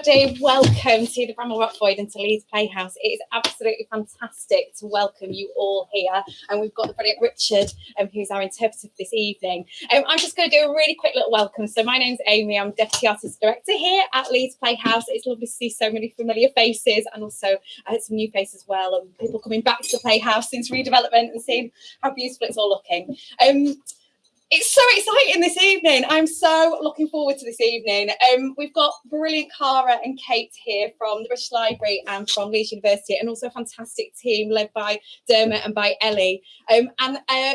everybody. Welcome to the Bramall Rock Void and to Leeds Playhouse. It is absolutely fantastic to welcome you all here. And we've got the brilliant Richard, um, who's our interpreter for this evening. Um, I'm just going to do a really quick little welcome. So my name's Amy. I'm Deputy Artist Director here at Leeds Playhouse. It's lovely to see so many familiar faces and also uh, some new faces as well. And people coming back to the Playhouse since redevelopment and seeing how beautiful it's all looking. Um, it's so exciting this evening. I'm so looking forward to this evening. Um, we've got brilliant Cara and Kate here from the British Library and from Leeds University, and also a fantastic team led by Dermot and by Ellie. Um, and uh,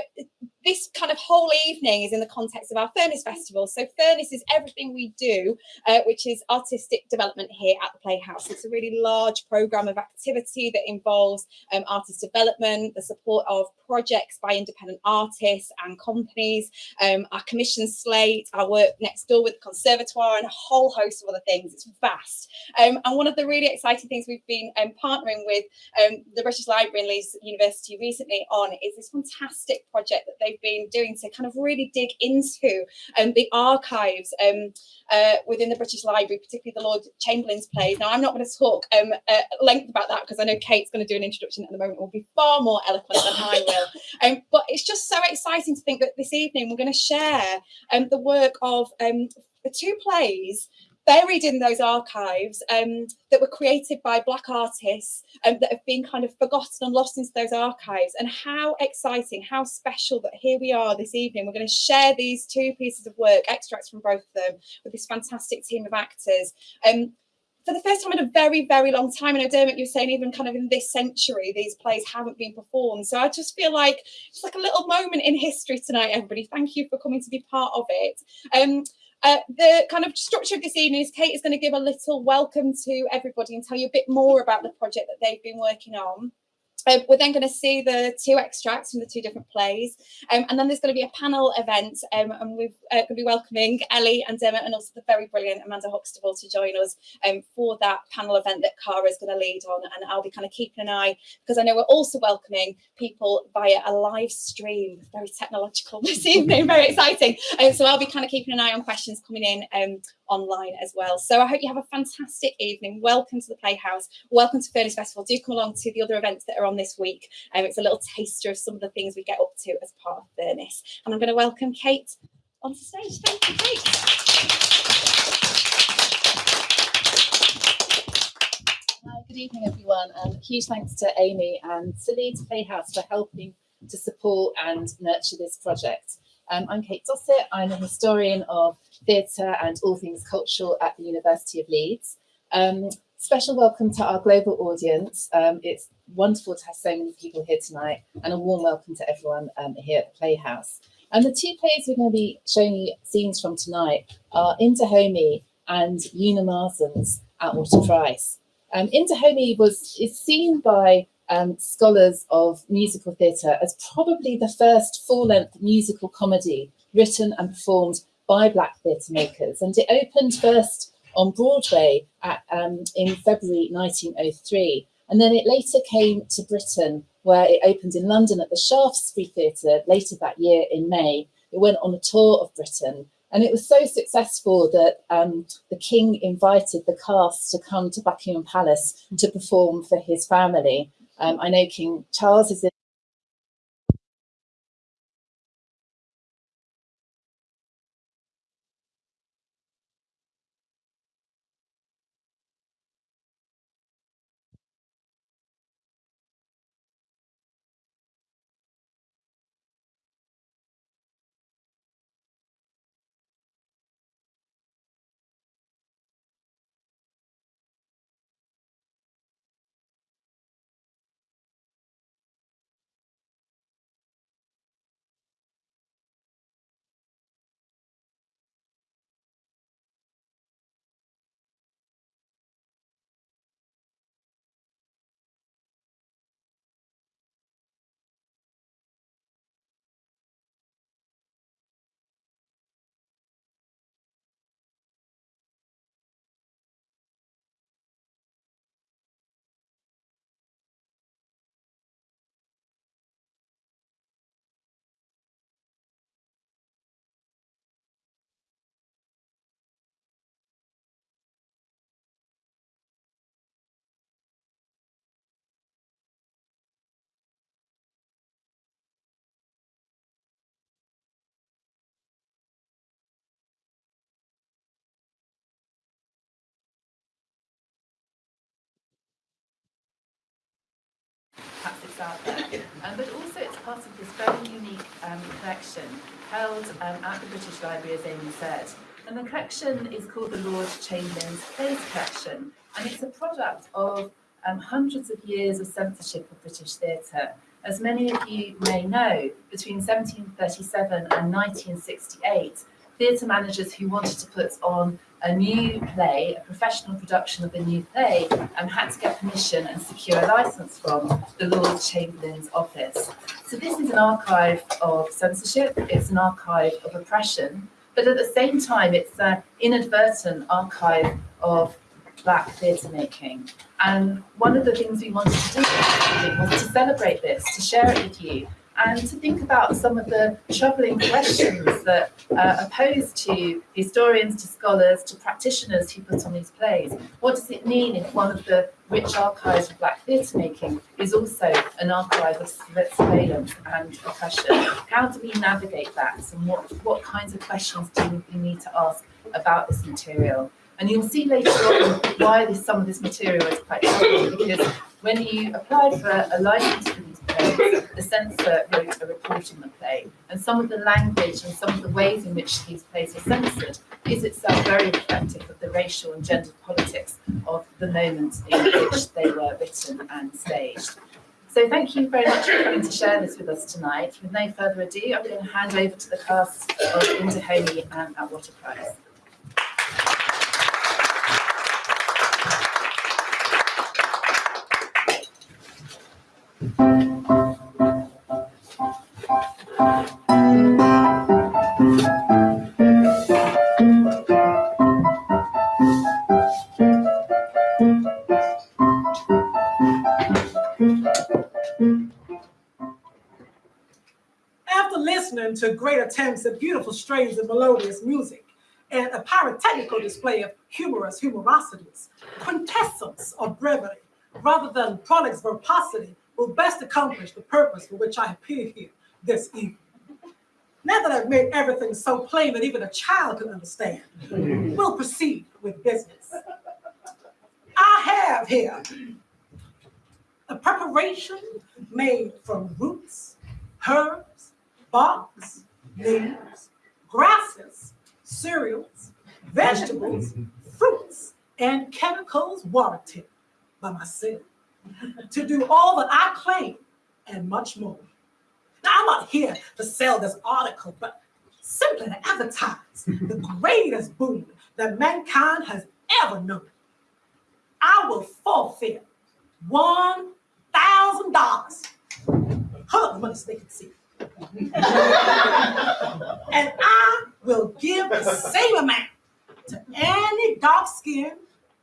this kind of whole evening is in the context of our Furnace Festival. So Furnace is everything we do, uh, which is artistic development here at the Playhouse. It's a really large programme of activity that involves um, artist development, the support of projects by independent artists and companies, um, our commission slate, our work next door with the Conservatoire and a whole host of other things. It's vast. Um, and one of the really exciting things we've been um, partnering with um, the British Library and Leeds University recently on is this fantastic project that they've been doing to kind of really dig into um, the archives um, uh, within the British Library, particularly the Lord Chamberlain's plays. Now, I'm not going to talk um, uh, length about that because I know Kate's going to do an introduction at the moment, will be far more eloquent than I will. Um, but it's just so exciting to think that this evening we're going to share um, the work of um, the two plays buried in those archives um, that were created by Black artists um, that have been kind of forgotten and lost into those archives. And how exciting, how special that here we are this evening. We're going to share these two pieces of work, extracts from both of them, with this fantastic team of actors. Um, for the first time in a very, very long time, and I don't Dermot, you're saying even kind of in this century, these plays haven't been performed. So I just feel like it's like a little moment in history tonight, everybody. Thank you for coming to be part of it. Um, uh, the kind of structure of this evening is Kate is going to give a little welcome to everybody and tell you a bit more about the project that they've been working on. Um, we're then going to see the two extracts from the two different plays. Um, and then there's going to be a panel event um, and we're uh, going to be welcoming Ellie and Emma and also the very brilliant Amanda Huxtable to join us um, for that panel event that Cara is going to lead on. And I'll be kind of keeping an eye because I know we're also welcoming people via a live stream, very technological this evening, very exciting. Um, so I'll be kind of keeping an eye on questions coming in um, online as well. So I hope you have a fantastic evening. Welcome to the Playhouse. Welcome to Furnace Festival. Do come along to the other events that are on this week. Um, it's a little taster of some of the things we get up to as part of Furnace. And I'm going to welcome Kate onto stage. Thank you, Kate. Good evening, everyone, and huge thanks to Amy and to Playhouse for helping to support and nurture this project. Um, I'm Kate Dossett. I'm a historian of theatre and all things cultural at the University of Leeds. Um, special welcome to our global audience. Um, it's wonderful to have so many people here tonight and a warm welcome to everyone um, here at the Playhouse. And the two plays we're going to be showing you scenes from tonight are In Dahomey and Una Marson's Atwater Price. Um, In Dahomey was is seen by um, scholars of musical theatre as probably the first full-length musical comedy written and performed by black theatre makers. And it opened first on Broadway at, um, in February 1903. And then it later came to Britain, where it opened in London at the Shaftesbury Theatre later that year in May. It went on a tour of Britain. And it was so successful that um, the king invited the cast to come to Buckingham Palace to perform for his family. Um, I know King Charles is in out there. Um, but also it's part of this very unique um, collection held um, at the British Library, as Amy said. And the collection is called the Lord Chamberlain's Plays Collection, and it's a product of um, hundreds of years of censorship of British theatre. As many of you may know, between 1737 and 1968, theatre managers who wanted to put on a new play, a professional production of a new play, and had to get permission and secure a license from the Lord Chamberlain's office. So this is an archive of censorship, it's an archive of oppression, but at the same time, it's an inadvertent archive of black theatre making. And one of the things we wanted to do was to celebrate this, to share it with you, and to think about some of the troubling questions that uh, are posed to historians, to scholars, to practitioners who put on these plays. What does it mean if one of the rich archives of black theatre making is also an archive of surveillance and oppression? How do we navigate that and what, what kinds of questions do we need to ask about this material? And you'll see later on why this, some of this material is quite troubling because when you applied for a license for the censor wrote a report on the play. And some of the language and some of the ways in which these plays are censored is itself very reflective of the racial and gender politics of the moment in which they were written and staged. So thank you very much for coming to share this with us tonight. With no further ado, I'm going to hand over to the cast of In Dahomey and At What attempts at beautiful strains of melodious music and a pyrotechnical display of humorous humorosities, quintessence of brevity rather than prolix verbosity will best accomplish the purpose for which I appear here this evening. Now that I've made everything so plain that even a child can understand, we'll proceed with business. I have here a preparation made from roots, herbs, barks, leaves, grasses, cereals, vegetables, fruits, and chemicals warranted by myself to do all that I claim and much more. Now, I'm not here to sell this article, but simply to advertise the greatest boon that mankind has ever known. I will forfeit $1,000. Hold up the money so they can see. and I will give the same amount to any dark skinned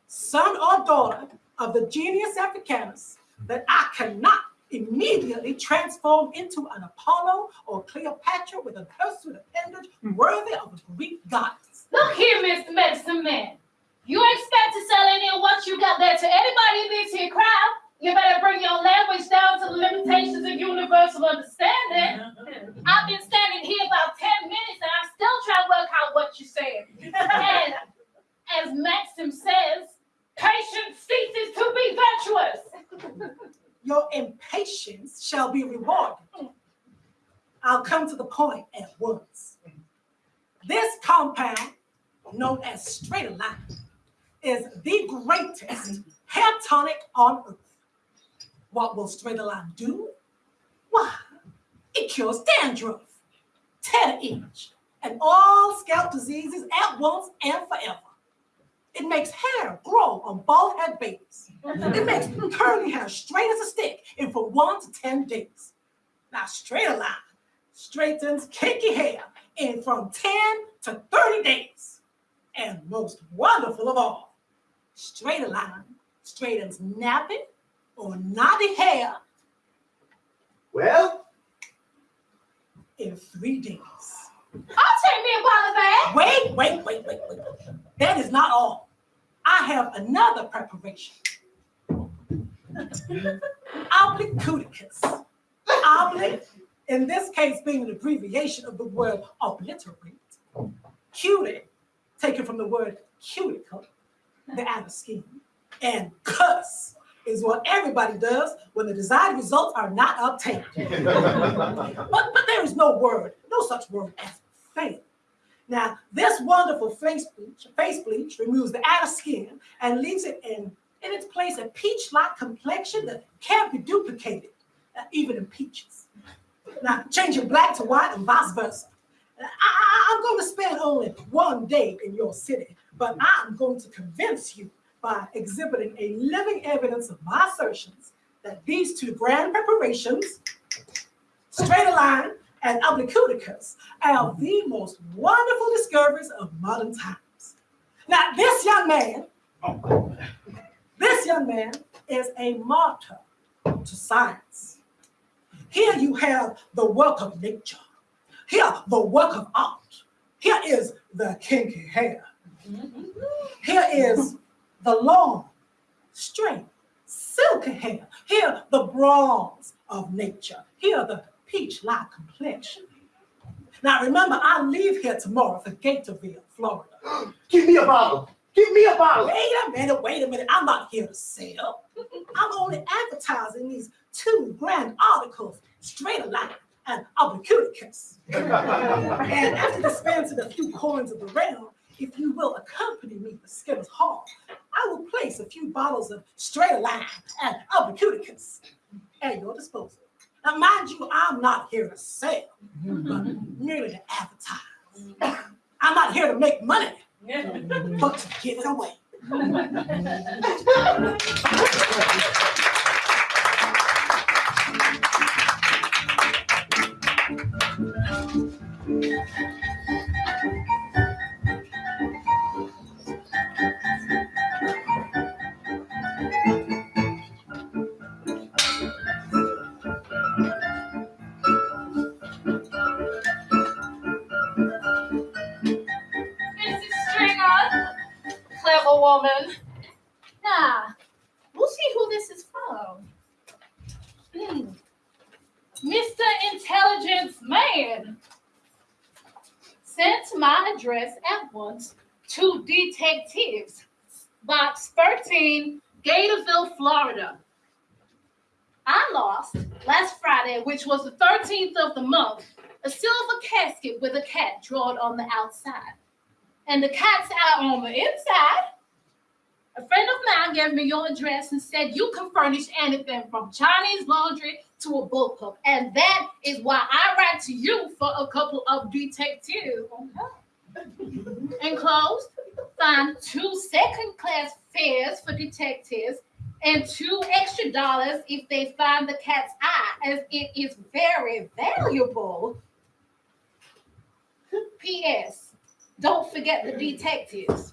son or daughter of the genius africanus that I cannot immediately transform into an Apollo or Cleopatra with a hirsute appendage worthy of a Greek goddess. Look here, Mr. Medicine Man. You expect to sell any of what you got there to anybody in this here crowd? You better bring your language down to the limitations of universal understanding. Mm-hmm. I've been standing here about 10 minutes and I'm still trying to work out what you're saying. And as Maxim says, patience ceases to be virtuous. Your impatience shall be rewarded. I'll come to the point at once. This compound, known as Straight-A-Line, is the greatest hair tonic on earth. What will Straight-A-Line do? Why, it cures dandruff, tear itch, and all scalp diseases at once and forever. It makes hair grow on bald head babies. It makes curly hair straight as a stick in from one to 10 days. Now, Straight-A-Line straightens kinky hair in from 10 to 30 days. And most wonderful of all, Straight-A-Line straightens nappy or knotty hair Well, in three days. I'll take me a bottle of that. Wait, wait, wait, wait, wait. That is not all. I have another preparation. Oblicuticus. Obli, in this case being an abbreviation of the word obliterate. Cutie, taken from the word cuticle, the outer skin. And cuss, is what everybody does when the desired results are not obtained. but, but there is no word, no such word as fail. Now, this wonderful face bleach, face bleach removes the outer skin and leaves it in, in its place a peach-like complexion that can't be duplicated, uh, even in peaches. Now, changing black to white and vice versa. I, am going to spend only one day in your city, but I'm going to convince you by exhibiting a living evidence of my assertions that these two grand preparations, straight line and oblicuticus, are the most wonderful discoveries of modern times. Now, this young man, oh, this young man is a martyr to science. Here you have the work of nature. Here, the work of art. Here is the kinky hair. Mm-hmm. Here is the long, straight, silky hair. Here, the bronze of nature. Here, the peach-like complexion. Now, remember, I leave here tomorrow for Gatorville, Florida. Give me a bottle. Give me a bottle. Wait a minute, wait a minute. I'm not here to sell. I'm only advertising these two grand articles, straight alike and oblicuticus. and after dispensing a few coins of the realm, if you will accompany me to Skittles Hall, I will place a few bottles of straight line and oblicuticus at your disposal. Now, mind you, I'm not here to sell, but merely to advertise. I'm not here to make money, but to give it away. Sent my address at once to detectives. Box 13, Gatorville, Florida. I lost last Friday, which was the 13th of the month, a silver casket with a cat drawn on the outside. And the cat's out on the inside a friend of mine gave me your address and said you can furnish anything from Chinese laundry to a bullpup. And that is why I write to you for a couple of detectives. Enclosed, find two second class fares for detectives and two extra dollars if they find the cat's eye, as it is very valuable. P.S. Don't forget the detectives.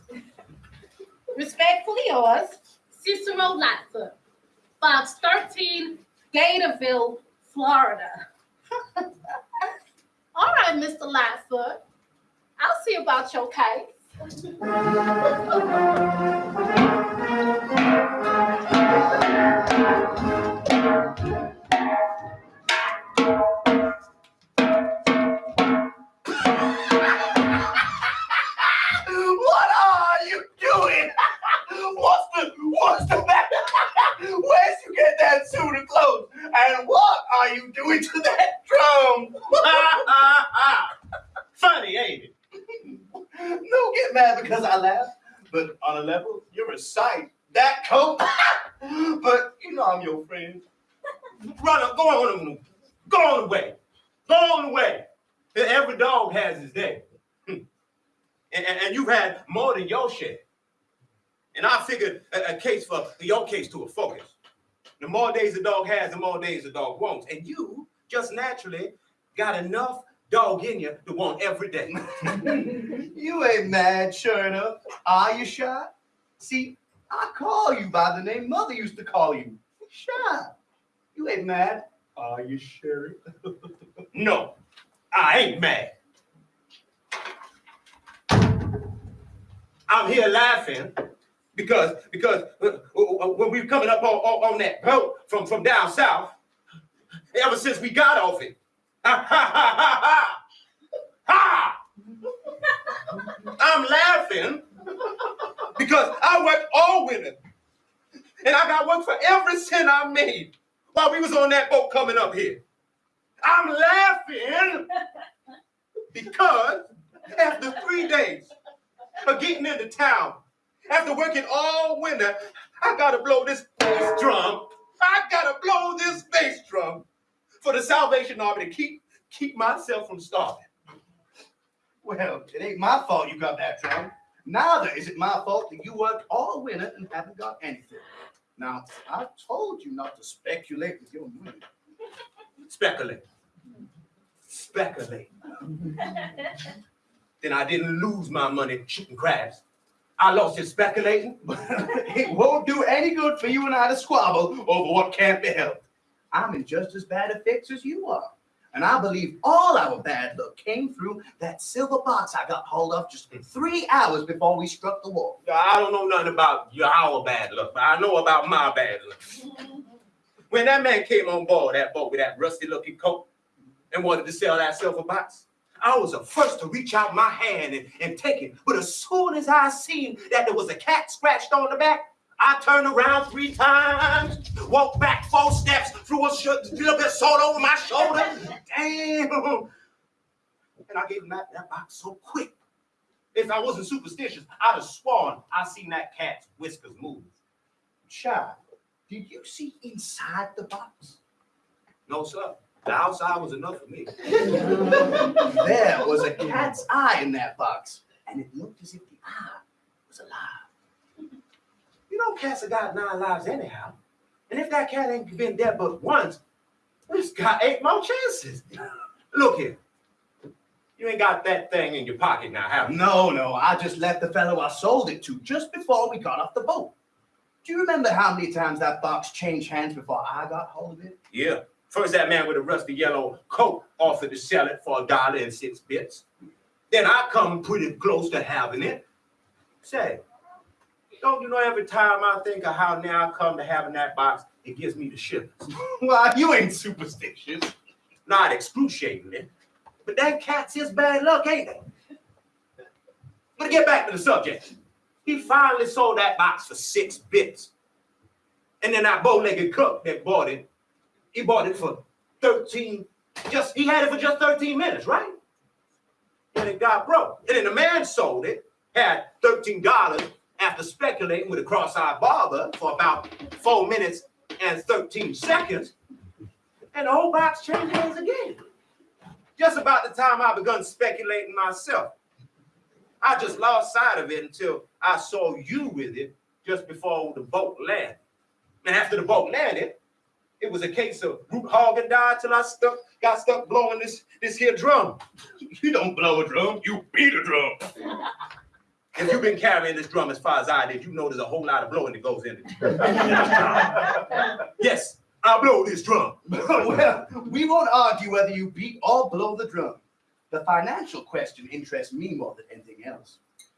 Respectfully yours, Cicero Lightfoot, Box 13, Gatorville, Florida. All right, Mr. Lightfoot. I'll see about your case. And what are you doing to that drum? Funny, ain't it? Don't get mad because I laugh. But on a level, you're a sight. That coat. but you know I'm your friend. Run up, go on, go on away. Go on away. Every dog has his day. And, and, and you've had more than your share. And I figured a, a case for your case to a focus. The more days the dog has, the more days the dog wants. And you just naturally got enough dog in you to want every day. you ain't mad, sure enough. Are you shy? See, I call you by the name mother used to call you. Shy. You ain't mad. Are you sure? no, I ain't mad. I'm here laughing because because uh, uh, uh, when we were coming up on, on, on, that boat from, from down south, ever since we got off it, ha ha ha ha ha! I'm laughing because I worked all winter And I got work for every cent I made while we was on that boat coming up here. I'm laughing because after three days of getting into town, after working all winter, I gotta blow this bass drum. I gotta blow this bass drum for the Salvation Army to keep keep myself from starving. Well, it ain't my fault you got that drum. Neither is it my fault that you worked all winter and haven't got anything. Now, I told you not to speculate with your money. Speculate. Speculate. then I didn't lose my money shooting craps. I lost it speculating. but it won't do any good for you and I to squabble over what can't be helped. I'm in just as bad a fix as you are. And I believe all our bad luck came through that silver box I got hold of just three hours before we struck the wall. I don't know nothing about your our bad luck, but I know about my bad luck. When that man came on board that boat with that rusty looking coat and wanted to sell that silver box, I was the first to reach out my hand and, and take it. But as soon as I seen that there was a cat scratched on the back, I turned around three times, walked back four steps, threw a sh- little bit of salt over my shoulder. Damn. And I gave him that, that box so quick. If I wasn't superstitious, I'd have sworn I seen that cat's whiskers move. Child, did you see inside the box? No, sir. The outside was enough for me. There was a cat's eye in that box, and it looked as if the eye was alive. You know, cats have got nine lives anyhow. And if that cat ain't been dead but once, it's got eight more chances. Look here. You ain't got that thing in your pocket now, have you? No, no, I just left the fellow I sold it to just before we got off the boat. Do you remember how many times that box changed hands before I got hold of it? Yeah. First, that man with a rusty yellow coat offered to sell it for a dollar and six bits. Then I come pretty close to having it. Say, don't you know every time I think of how now I come to having that box, it gives me the shivers. Well, you ain't superstitious. Not excruciatingly, but that cat's his bad luck, ain't it? But to get back to the subject, he finally sold that box for six bits. And then that bow-legged cook that bought it, he bought it for 13, just he had it for just 13 minutes, right? And it got broke. And then the man sold it, had $13 after speculating with a cross-eyed barber for about four minutes and 13 seconds. And the whole box changed hands again. Just about the time I begun speculating myself. I just lost sight of it until I saw you with it just before the boat landed. And after the boat landed, it was a case of root hog and die till I stuck, got stuck blowing this this here drum. You don't blow a drum, you beat a drum. If you've been carrying this drum as far as I did, you know there's a whole lot of blowing that goes into it. yes, I blow this drum. well, we won't argue whether you beat or blow the drum. The financial question interests me more than anything else.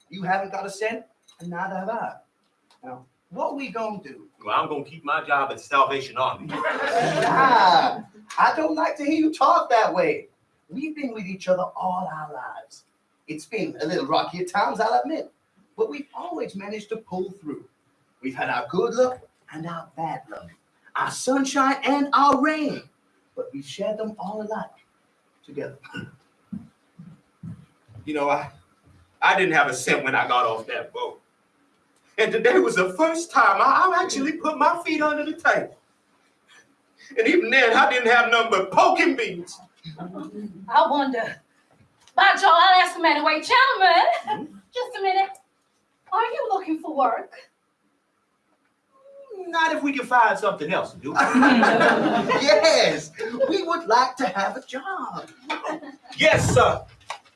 You haven't got a cent, and neither have I. Now, what we gonna do? Well, I'm gonna keep my job at the Salvation Army. Ah, I don't like to hear you talk that way. We've been with each other all our lives. It's been a little rocky at times, I'll admit, but we've always managed to pull through. We've had our good luck and our bad luck, our sunshine and our rain, but we've shared them all alike together. You know, I I didn't have a cent when I got off that boat. And today was the first time I, I actually put my feet under the table. And even then, I didn't have nothing but poking beans. I wonder. By Joe, I'll ask him anyway. Gentlemen, hmm? just a minute. Are you looking for work? Not if we can find something else to do. yes, we would like to have a job. yes, sir.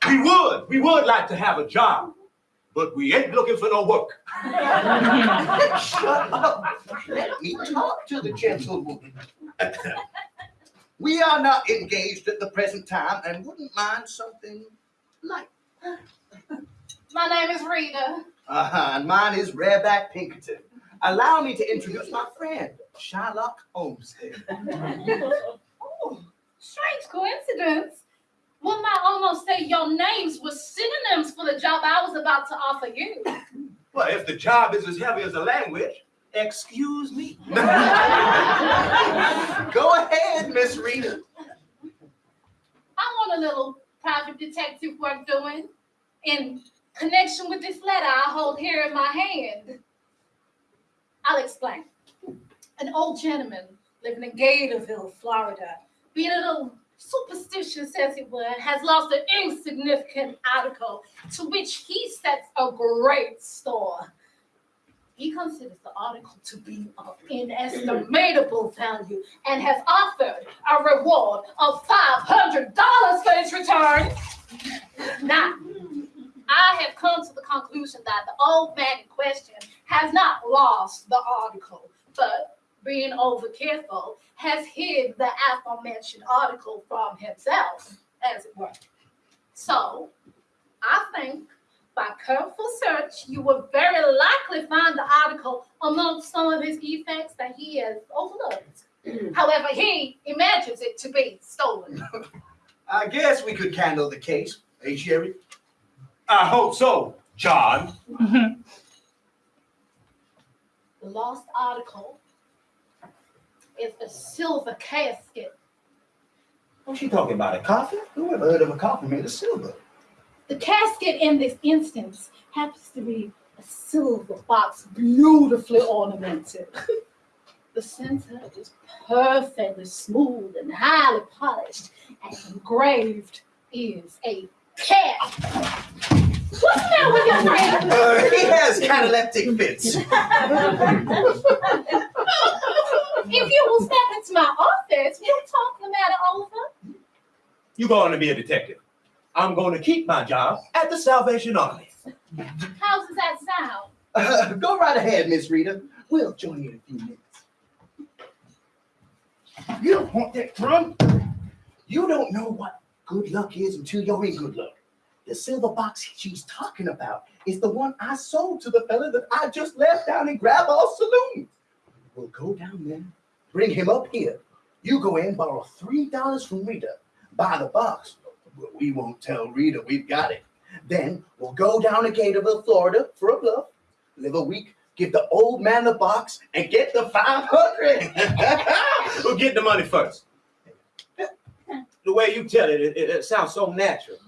We would. We would like to have a job. But we ain't looking for no work. Shut up. Let me talk to the gentlewoman. We are not engaged at the present time and wouldn't mind something light. My name is Rita. Uh-huh, and mine is Rareback Pinkerton. Allow me to introduce my friend, Sherlock Holmes. Oh, strange coincidence. One might almost say your names were synonyms for the job I was about to offer you. Well, if the job is as heavy as the language, Excuse me? Go ahead, Miss Rita. I want a little private detective work doing in connection with this letter I hold here in my hand. I'll explain. An old gentleman living in Gatorville, Florida, being a little superstitious as it were, has lost an insignificant article to which he sets a great store. He considers the article to be of inestimable value and has offered a reward of $500 for its return. Now, I have come to the conclusion that the old man in question has not lost the article, but being over careful, has hid the aforementioned article from himself, as it were. So, I think by careful search, you will very likely find the article amongst some of his effects that he has overlooked. However, he imagines it to be stolen. I guess we could handle the case, hey, Sherry? I hope so, John. The lost article is a silver casket. What's she talking about? A coffin? Who ever heard of a coffin made of silver? The casket in this instance happens to be a silver box, beautifully ornamented. the center is perfectly smooth and highly polished, and engraved is a cat. What's the matter with your friend? Uh, he has cataleptic fits. If you will step into my office, we'll talk the matter over. You're going to be a detective. I'm going to keep my job at the Salvation Army. How does that sound? Uh, go right ahead, Miss Rita. We'll join you in a few minutes. You don't want that drum. You don't know what good luck is until you're in good luck. The silver box she's talking about is the one I sold to the fella that I just left down in Graball Saloon. We'll go down there, bring him up here. You go in, borrow three dollars from Rita, buy the box. We won't tell Rita we've got it. Then we'll go down to Gatorville, Florida for a bluff, live a week, give the old man the box, and get the 500. We'll get the money first. The way you tell it, it, it sounds so natural.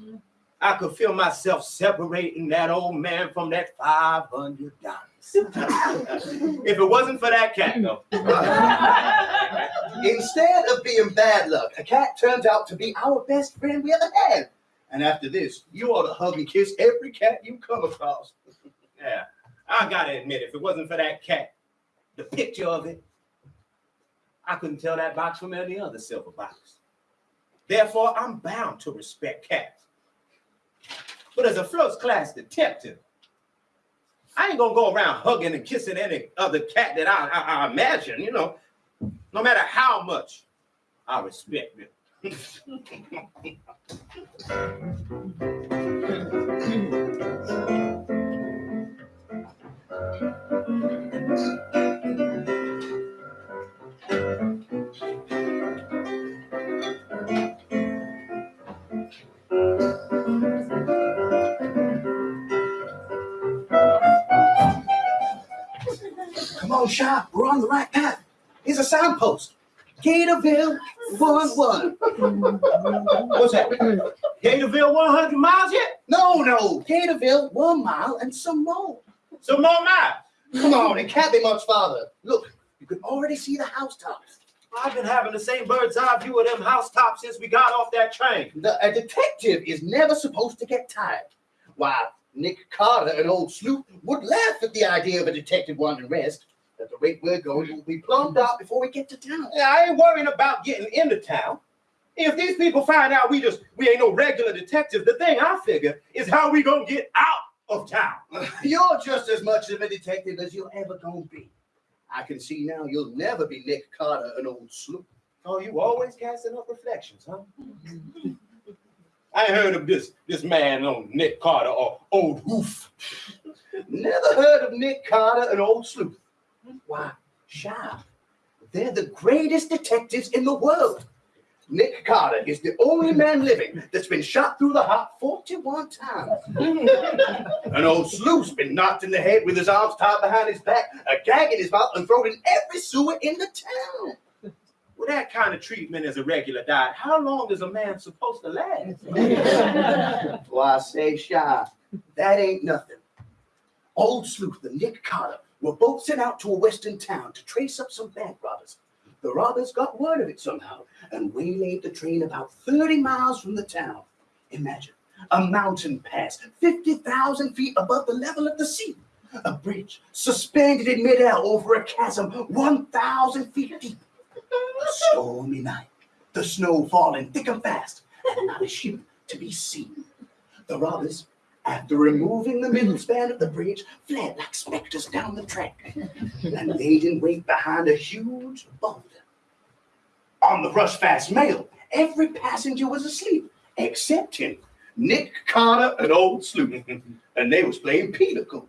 I could feel myself separating that old man from that five hundred dollars. If it wasn't for that cat, though. Instead of being bad luck, a cat turns out to be our best friend we ever had. And after this, you ought to hug and kiss every cat you come across. Yeah, I gotta admit, if it wasn't for that cat, the picture of it, I couldn't tell that box from any other silver box. Therefore, I'm bound to respect cats. But as a first class detective, I ain't gonna go around hugging and kissing any other cat that I, I, I imagine, you know, no matter how much I respect them. Come on, we're on the right path. Here's a signpost. Gatorville 1 1. What's that? Gatorville 100 miles yet? No, no, Gatorville, one mile and some more. Some more miles. Come on, it can't be much farther. Look, you can already see the housetops. I've been having the same bird's eye view of them housetops since we got off that train. The, a detective is never supposed to get tired. Why, Nick Carter, an old sleuth, would laugh at the idea of a detective wanting rest. At the rate we're going, we'll be plumbed out before we get to town. Yeah, I ain't worrying about getting into town. If these people find out we just we ain't no regular detectives, the thing I figure is how we gonna get out of town. You're just as much of a detective as you're ever gonna be. I can see now you'll never be Nick Carter, an old sleuth. Oh, you always casting up reflections, huh? I ain't heard of this this man on Nick Carter or Old Hoof. Never heard of Nick Carter, an old sleuth. Why, Sharp, they're the greatest detectives in the world. Nick Carter is the only man living that's been shot through the heart 41 times. An old sleuth's been knocked in the head with his arms tied behind his back, a gag in his mouth, and thrown in every sewer in the town. With that kind of treatment as a regular diet, how long is a man supposed to last? Why, I say, Shy, that ain't nothing. Old sleuth the Nick Carter were both sent out to a western town to trace up some bank robbers. The robbers got word of it somehow and waylaid the train about 30 miles from the town. Imagine a mountain pass 50,000 feet above the level of the sea. A bridge suspended in midair over a chasm 1,000 feet deep. Stormy night, the snow falling thick and fast, and not a ship to be seen. The robbers, after removing the middle span of the bridge, fled like specters down the track and laid in wait behind a huge boulder. On the rush fast mail, every passenger was asleep except him, Nick Carter, and old Sleuth, and they was playing pinochle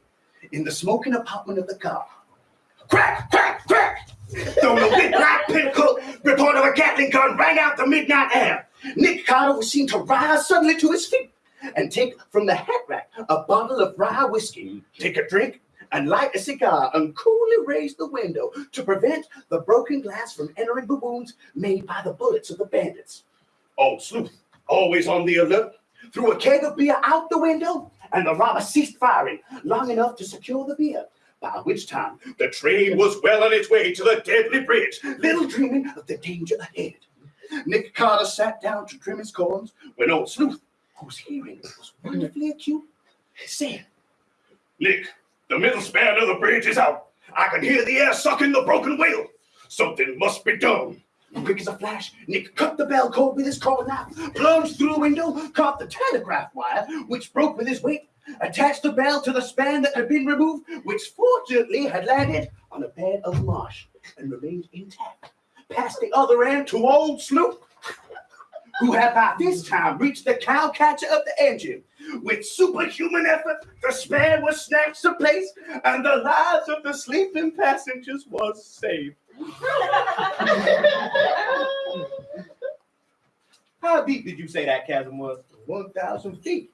in the smoking apartment of the car. Crack, crack, crack! The black pinnacle report of a Gatling gun rang out the midnight air. Nick Carter was seen to rise suddenly to his feet and take from the hat rack a bottle of rye whiskey, take a drink, and light a cigar and coolly raise the window to prevent the broken glass from entering the wounds made by the bullets of the bandits. Old Sleuth, always on the alert, threw a keg of beer out the window, and the robber ceased firing long enough to secure the beer. By which time the train was well on its way to the deadly bridge, little dreaming of the danger ahead. Nick Carter sat down to trim his corns when old Sleuth, whose hearing was wonderfully acute, said, Nick, the middle span of the bridge is out. I can hear the air sucking the broken wheel. Something must be done. Quick as a flash, Nick cut the bell cord with his carving knife, plunged through the window, caught the telegraph wire, which broke with his weight, attached the bell to the span that had been removed, which fortunately had landed on a bed of marsh and remained intact. Passed the other end to old Sleuth, who had by this time reached the cowcatcher of the engine. With superhuman effort, the span was snatched to place, and the lives of the sleeping passengers was saved. How deep did you say that chasm was? 1,000 feet.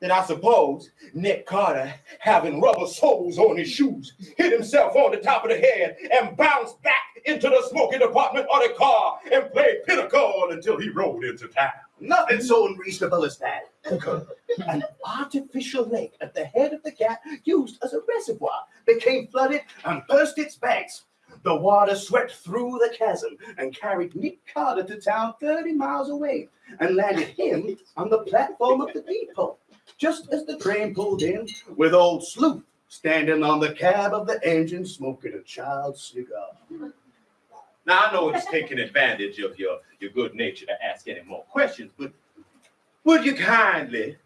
Then I suppose Nick Carter, having rubber soles on his shoes, hit himself on the top of the head and bounced back into the smoking department of the car and played pinochle until he rolled into town. Nothing so unreasonable as that. An artificial lake at the head of the gap, used as a reservoir, became flooded and burst its banks. The water swept through the chasm and carried Nick Carter to town 30 miles away and landed him on the platform of the depot, just as the train pulled in with old Sleuth standing on the cab of the engine smoking a child's cigar. Now I know it's taking advantage of your, your good nature to ask any more questions, but would you kindly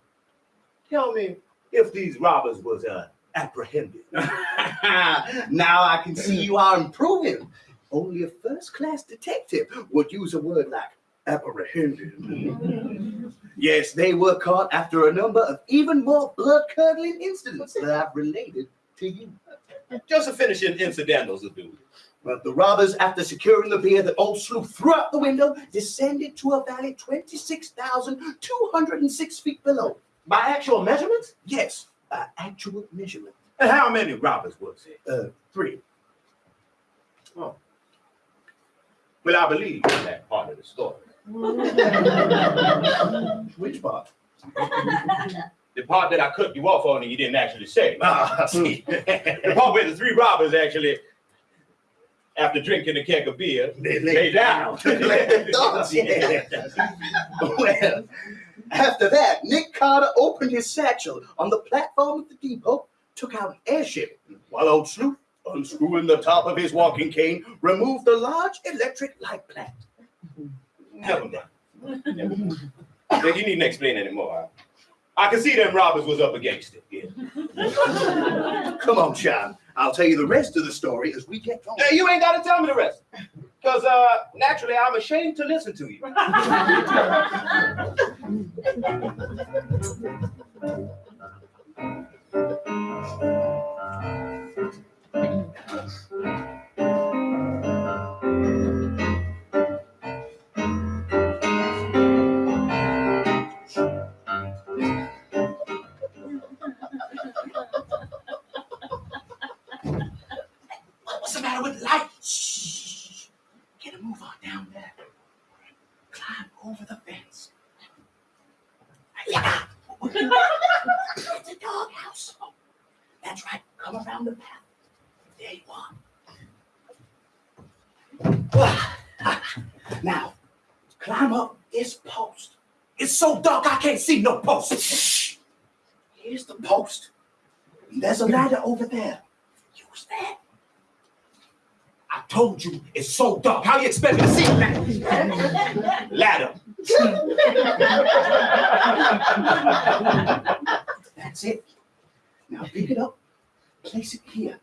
tell me if these robbers was uh, apprehended? now I can see you are improving. Only a first class detective would use a word like apprehended. yes, they were caught after a number of even more blood curdling incidents that I've related to you. Just a finishing incidentals will do. But the robbers, after securing the beer that old Sleuth threw out the window, descended to a valley 26,206 feet below. By actual measurements? Yes, by actual measurement. And how many robbers was it? Uh, three. Well, I believe that part of the story. Which part? The part that I cut you off on and you didn't actually say. Ah, see. the part where the three robbers actually, after drinking a keg of beer, They lay down. Let their yeah. well, after that, Nick Carter opened his satchel on the platform of the depot, took out an airship, while old Sleuth, unscrewing the top of his walking cane, removed the large electric light plant. Never mind. Never mind. Yeah, You needn't explain anymore. I can see them robbers was up against it. Yeah. Come on, Sean. I'll tell you the rest of the story as we get going. Hey, you ain't got to tell me the rest. Because uh, naturally, I'm ashamed to listen to you. Shh. Get a move on down there. Climb over the fence. Yeah. it's a doghouse. That's right. Come around the path. There you are. Now, climb up this post. It's so dark I can't see no post. Here's the post. There's a ladder over there. Use that. I told you it's so dark. How you expect me to see that? Ladder. That's it. Now pick it up, place it here.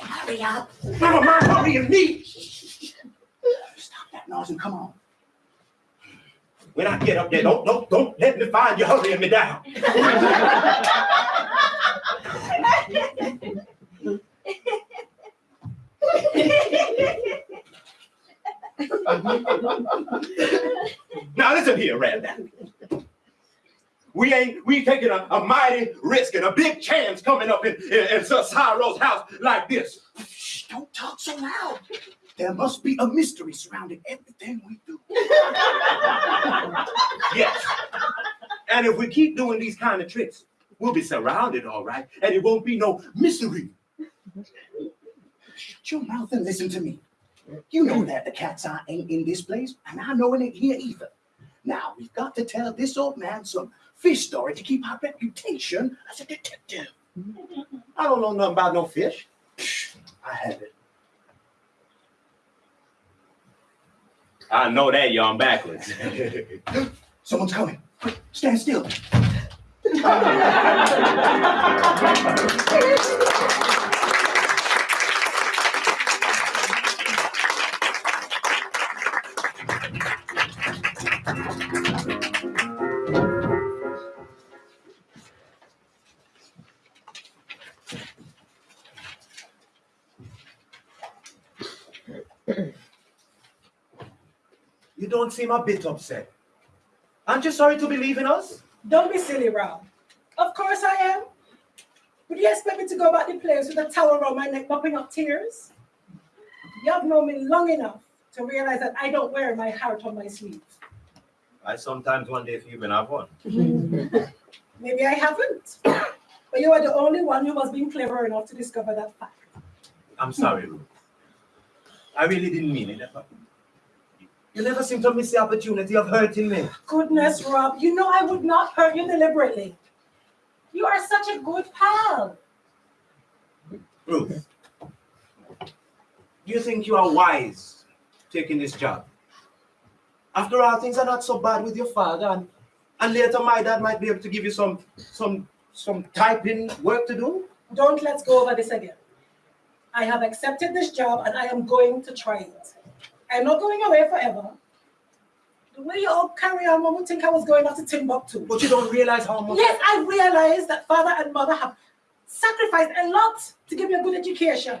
Hurry up. Never mind hurrying me. Stop that noise and come on. When I get up there, don't, don't, don't let me find you hurrying me down. Now listen here, Randall. We ain't we taking a, a mighty risk and a big chance coming up in, in, in Sir Cyro's house like this. Shh, don't talk so loud. There must be a mystery surrounding everything we do. yes. And if we keep doing these kind of tricks, we'll be surrounded, all right, and it won't be no mystery. Shut your mouth and listen to me. You know that the cat's eye ain't in this place, and I know it ain't here either. Now, we've got to tell this old man some fish story to keep our reputation as a detective. I don't know nothing about no fish. I have it. I know that, y'all backwards. Someone's coming. Quick, stand still. don't seem a bit upset. Aren't you sorry to be leaving us? Don't be silly, Rob. Of course I am. Would you expect me to go about the place with a towel around my neck, mopping up tears? You have known me long enough to realize that I don't wear my heart on my sleeve. I sometimes wonder if you even have one. Maybe I haven't. But you are the only one who has been clever enough to discover that fact. I'm sorry, Ruth. I really didn't mean it. You never seem to miss the opportunity of hurting me. Goodness, Rob, you know I would not hurt you deliberately. You are such a good pal. Ruth, do you think you are wise taking this job? After all, things are not so bad with your father, and, and later my dad might be able to give you some some some typing work to do. Don't let's go over this again. I have accepted this job and I am going to try it. I'm not going away forever. The way you all carry on, one would think I was going off to Timbuktu. But you don't realize how much. Yes, I realize that father and mother have sacrificed a lot to give me a good education.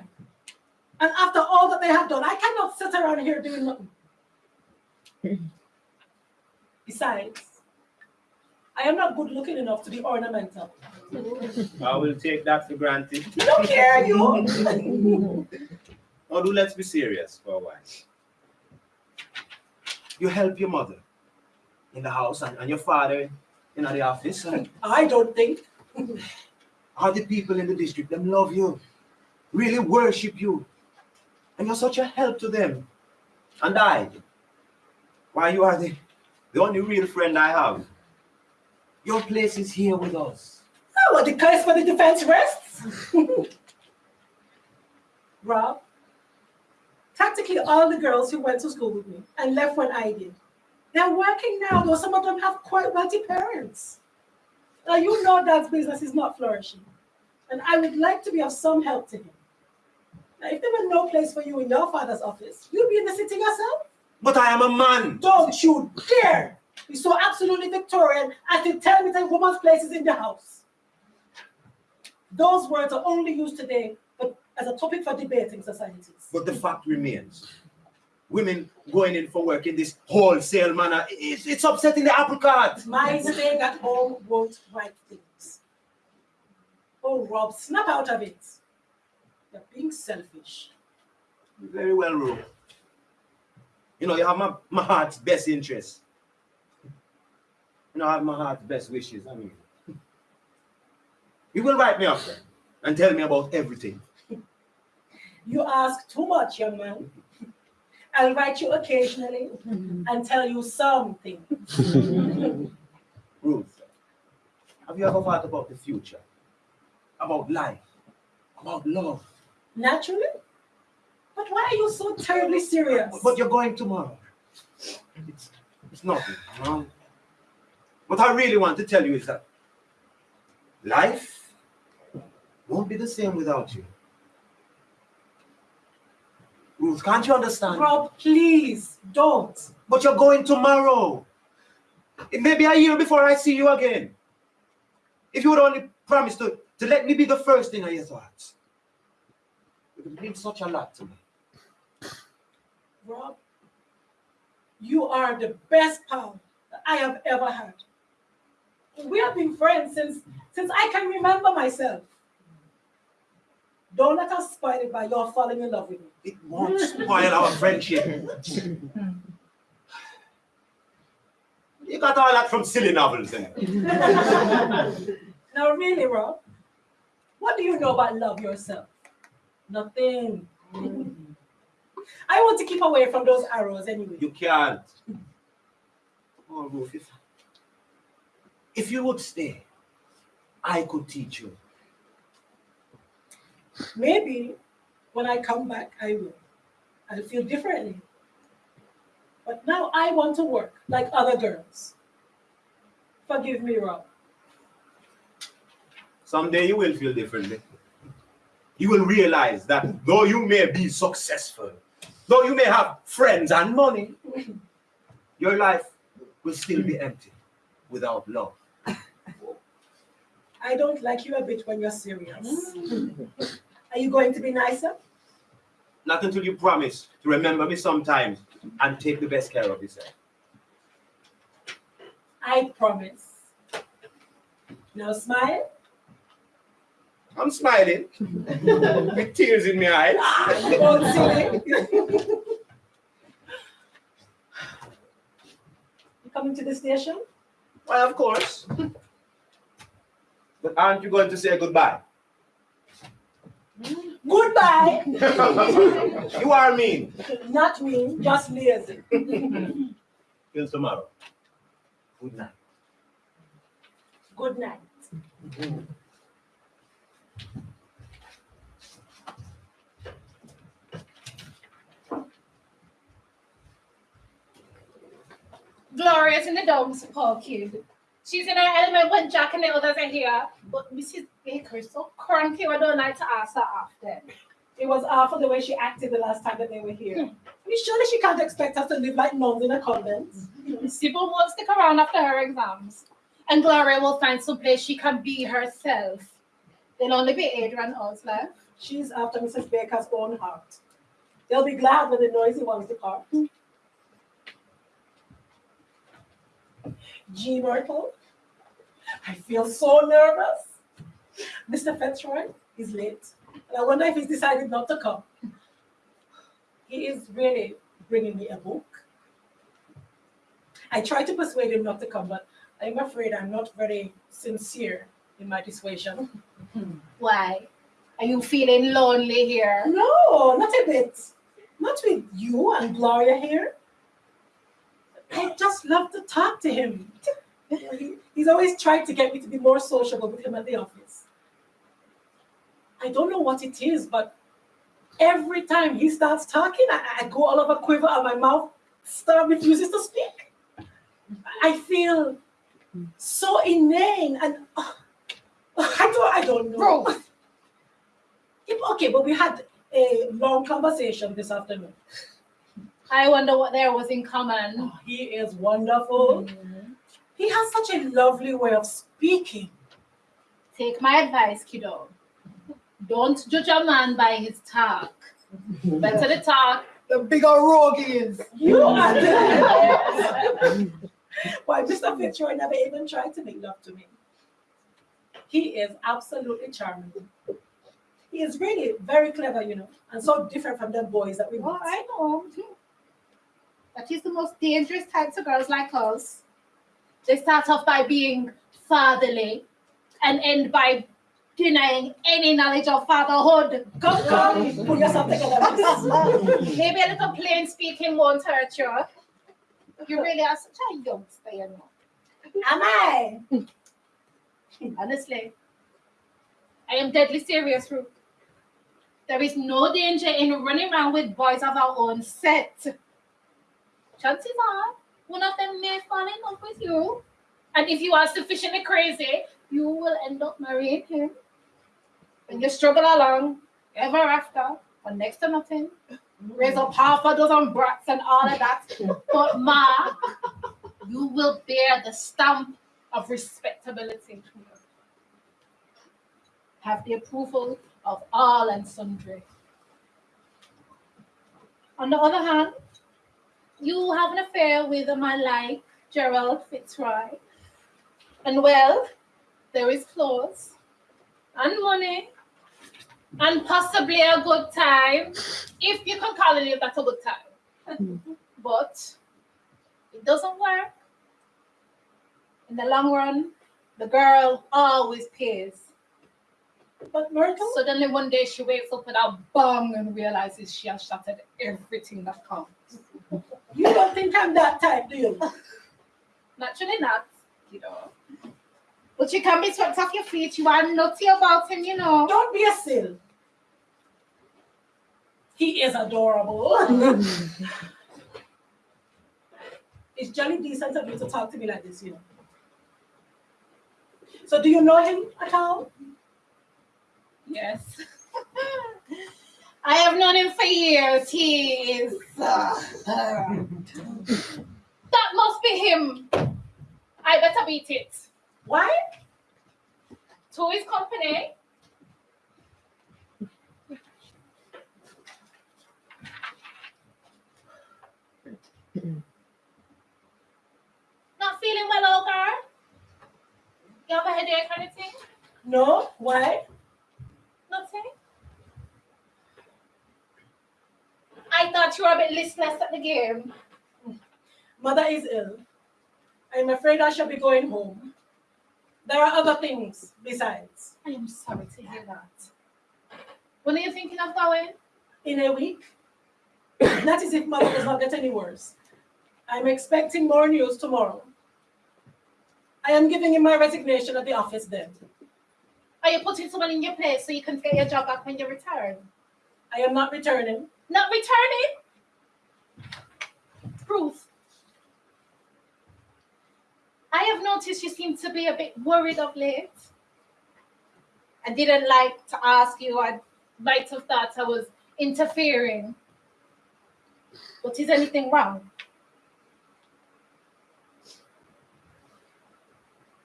And after all that they have done, I cannot sit around here doing nothing. Besides, I am not good looking enough to be ornamental. I will take that for granted. You don't care, you. Now, do let's be serious for a while. You help your mother in the house and, and your father in the office. And I don't think. all the people in the district, them love you, really worship you. And you're such a help to them. And I, why you are the, the only real friend I have. Your place is here with us. Oh, the case for the defense rests? Rob, practically all the girls who went to school with me and left when I did, they're working now, though some of them have quite wealthy parents. Now, you know Dad's business is not flourishing, and I would like to be of some help to him. Now, if there were no place for you in your father's office, you'd be in the city yourself. But I am a man. Don't you dare be so absolutely Victorian as to tell me that woman's place is in the house. Those words are only used today but as a topic for debate in societies. But the fact remains, women going in for work in this wholesale manner, it's, it's upsetting the apple cart. My staying at home won't right things. Oh, Rob, snap out of it. You're being selfish. Very well, Rob. You know, you have my, my heart's best interest. You know, I have my heart's best wishes. I mean, you will write me up and tell me about everything. You ask too much, young man. I'll write you occasionally and tell you something. Ruth, have you ever thought about the future? About life? About love? Naturally. But why are you so terribly serious? But you're going tomorrow. It's, it's nothing. What I really want to tell you is that life won't be the same without you. Can't you understand? Rob, please don't. But you're going tomorrow. It may be a year before I see you again. If you would only promise to, to let me be the first thing on your thoughts. It would mean such a lot to me. Rob, you are the best pal that I have ever had. We have been friends since since I can remember myself. Don't let us spoil it by your falling in love with me. It won't spoil our friendship. You got all that from silly novels, eh? Now, really, Rob, what do you know about love yourself? Nothing. I want to keep away from those arrows anyway. You can't. Oh, Ruth, if, if you would stay, I could teach you. Maybe when I come back, I will. I'll feel differently. But now I want to work like other girls. Forgive me, Rob. Someday you will feel differently. You will realize that though you may be successful, though you may have friends and money, your life will still be empty without love. I don't like you a bit when you're serious. Are you going to be nicer? Not until you promise to remember me sometimes and take the best care of yourself. I promise. Now smile. I'm smiling with tears in my eyes. Ah, don't silly. you coming to the station? Why, of course. But aren't you going to say goodbye? Goodbye. you are mean. Not me, just lazy. Till tomorrow. Good night. Good night. Gloria's in the dumps, poor kid. She's in her element when Jack and the others are here. But Mrs. Baker is so cranky, I don't like to ask her after. It was awful the way she acted the last time that they were here. I mean, surely she can't expect us to live like nuns in a convent. Sybil won't stick around after her exams. And Gloria will find some place she can be herself. There'll only be Adrian Oz left. She's after Mrs. Baker's own heart. They'll be glad when the noisy ones depart. G. Myrtle, I feel so nervous. Mr. Fitzroy is late. And I wonder if he's decided not to come. He is really bringing me a book. I tried to persuade him not to come, but I'm afraid I'm not very sincere in my dissuasion. Why? Are you feeling lonely here? No, not a bit. Not with you and Gloria here. I just love to talk to him. He's always tried to get me to be more sociable with him at the office. I don't know what it is, but every time he starts talking, I, I go all of a quiver and my mouth start refuses to speak. I feel so inane and uh, I don't I don't know. Yeah, Okay, but we had a long conversation this afternoon. I wonder what there was in common. Oh, he is wonderful. He has such a lovely way of speaking. Take my advice, kiddo. Don't judge a man by his talk. Better the talk. The bigger rogue is. You are the Why, Mr. Fitzroy never even tried to make love to me. He is absolutely charming. He is really very clever, you know, and so different from them boys that we Well, met. I know. That is the most dangerous types of girls like us. They start off by being fatherly and end by denying any knowledge of fatherhood. Come, come, put yourself together. Maybe a little plain speaking won't hurt you. You really are such a youngster, you know. Am I? Honestly, I am deadly serious, Ruth. There is no danger in running around with boys of our own set. Chances are, one of them may fall in love with you. And if you are sufficiently crazy, you will end up marrying him. When you struggle along, ever after, for next to nothing, raise up half a dozen brats and all of that. But Ma, you will bear the stamp of respectability. Have the approval of all and sundry. On the other hand, you have an affair with a man like Gerald Fitzroy. And well, there is clothes and money and possibly a good time, if you can call it that a good time. Mm-hmm. but it doesn't work. In the long run, the girl always pays. But Myrtle, Suddenly one day she wakes up with a bang and realizes she has shattered everything that counts. you don't think I'm that type, do you? Naturally not, you know. But you can be swept off your feet. You are nutty about him, you know. Don't be a sill. He is adorable. it's jolly decent of you to talk to me like this, you know. So do you know him at all? Yes. I have known him for years. He is. uh, that must be him. I better beat it. Why? To his company. Not feeling well, old girl? You have a headache or anything? No? Why? Nothing? I thought you were a bit listless at the game. Mother is ill. I'm afraid I shall be going home. There are other things besides. I am sorry to hear that. When are you thinking of going? In a week, that is if mother does not get any worse. I'm expecting more news tomorrow. I am giving in my resignation at the office then. Are you putting someone in your place so you can get your job back when you return? I am not returning. Not returning? Ruth. I have noticed you seem to be a bit worried of late. I didn't like to ask you. I might have thought I was interfering. But is anything wrong?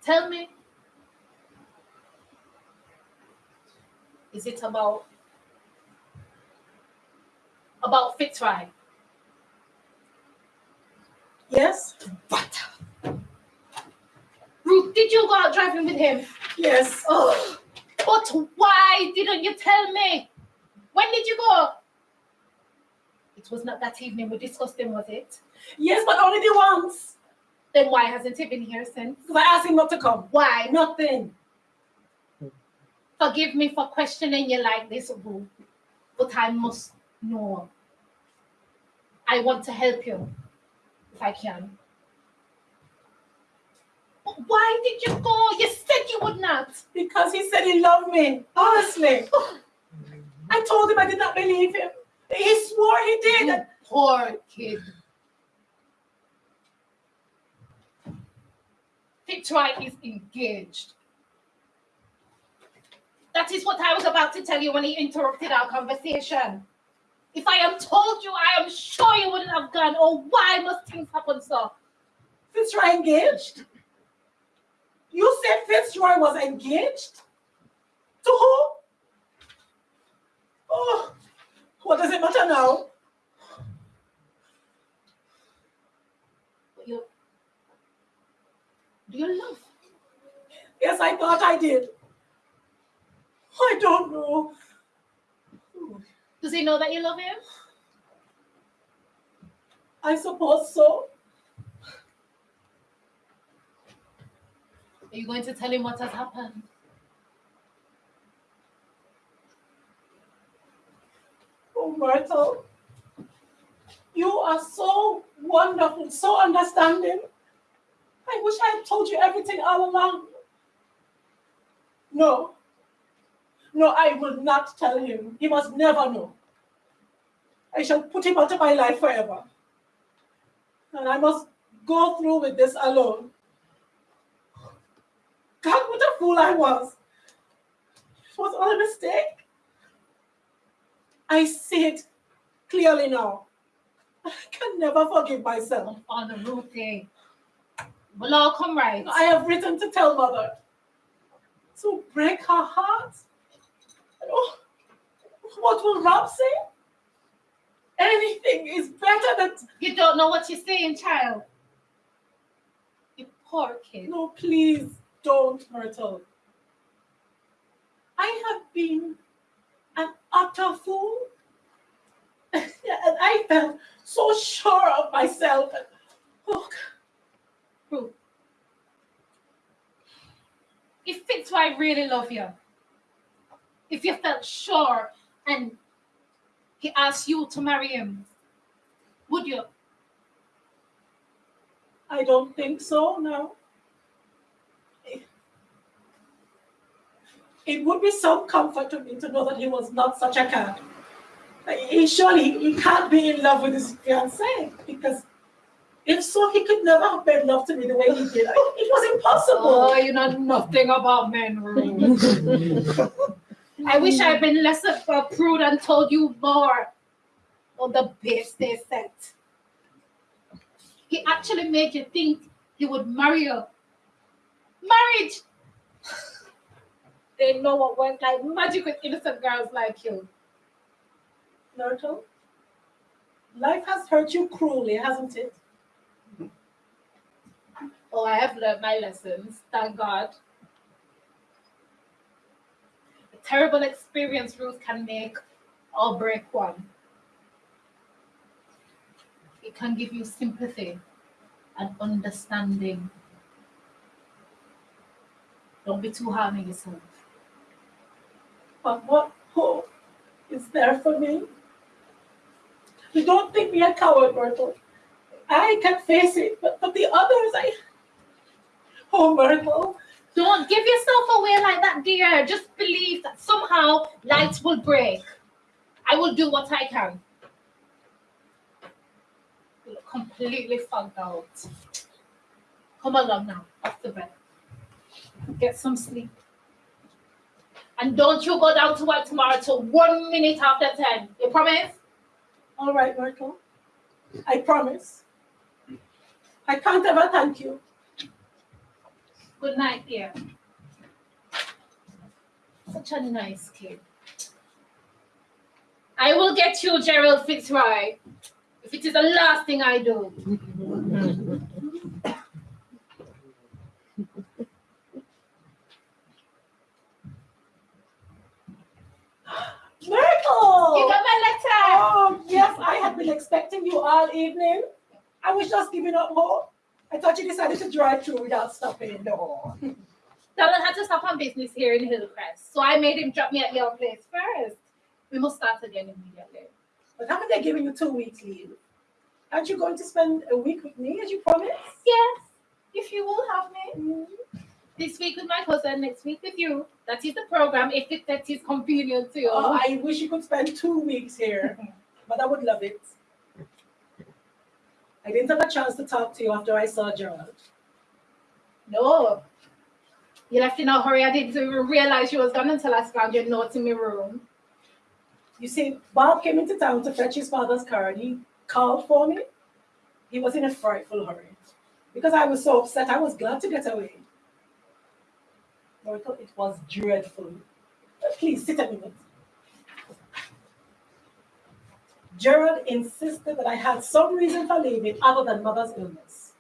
Tell me. Is it about about Fitzroy? Yes? What? Ruth, did you go out driving with him? Yes. Oh, but why didn't you tell me? When did you go? It was not that evening we discussed him, was it? Yes, but only the once. Then why hasn't he been here since? Because I asked him not to come. Why? Nothing. Forgive me for questioning you like this, Ruth, but I must know. I want to help you if I can. But why did you go? You said you would not. Because he said he loved me. Honestly. I told him I did not believe him. He swore he did. You poor kid. Fitzroy is engaged. That is what I was about to tell you when he interrupted our conversation. If I had told you, I am sure you wouldn't have gone. Oh, why must things happen so? Fitzroy engaged? You said Fitzroy was engaged? To who? Oh, what does it matter now? You, do you love? Yes, I thought I did. I don't know. Does he know that you love him? I suppose so. Are you going to tell him what has happened? Oh, Myrtle, you are so wonderful, so understanding. I wish I had told you everything all along. No, no, I will not tell him. He must never know. I shall put him out of my life forever. And I must go through with this alone. God, what a fool I was. It was all a mistake. I see it clearly now. I can never forgive myself. On the Ruthie. We'll all come right. I have written to tell mother to break her heart. Oh, what will Rob say? Anything is better than You don't know what you're saying, child. You poor kid. no, please don't, Myrtle. I have been an utter fool. and I felt so sure of myself. Oh, If I really love you, if you felt sure and he asked you to marry him, would you? I don't think so, no. It would be some comfort to me to know that he was not such a cad. He surely he can't be in love with his fiancée because if so, he could never have made love to me the way he did. It was impossible. Oh, you know nothing about men. I wish I'd been less of a prude and told you more on the base they set. He actually made you think he would marry you. Marriage! They know what works like magic with innocent girls like you. Myrtle, life has hurt you cruelly, hasn't it? Oh, I have learned my lessons, thank God. A terrible experience Ruth can make or break one. It can give you sympathy and understanding. Don't be too hard on yourself. But what hope is there for me? You don't think me a coward, Myrtle. I can face it, but, but the others, I. Oh, Myrtle. Don't give yourself away like that, dear. Just believe that somehow lights will break. I will do what I can. You look completely fogged out. Come along now, off the bed. Get some sleep. And don't you go down to work tomorrow till one minute after 10. You promise? All right, Myrtle. I promise. I can't ever thank you. Good night, dear. Such a nice kid. I will get you Gerald Fitzroy if it is the last thing I do. Myrtle! You got my letter. Oh, yes, I had been expecting you all evening. I was just giving up hope. I thought you decided to drive through without stopping. No. Donald had to stop on business here in Hillcrest, so I made him drop me at your place first. We must start again immediately. But haven't they given you two weeks leave? Aren't you going to spend a week with me as you promised? Yes, if you will have me. Mm-hmm. This week with my cousin, next week with you. That is the program, if it, that is convenient to you. Oh, I wish you could spend two weeks here, but I would love it. I didn't have a chance to talk to you after I saw Gerald. No. You left in a hurry. I didn't even realize you was gone until I found your note in my room. You see, Bob came into town to fetch his father's car and he called for me. He was in a frightful hurry. Because I was so upset, I was glad to get away. Myrtle, it was dreadful. Please sit a minute. Gerald insisted that I had some reason for leaving other than mother's illness.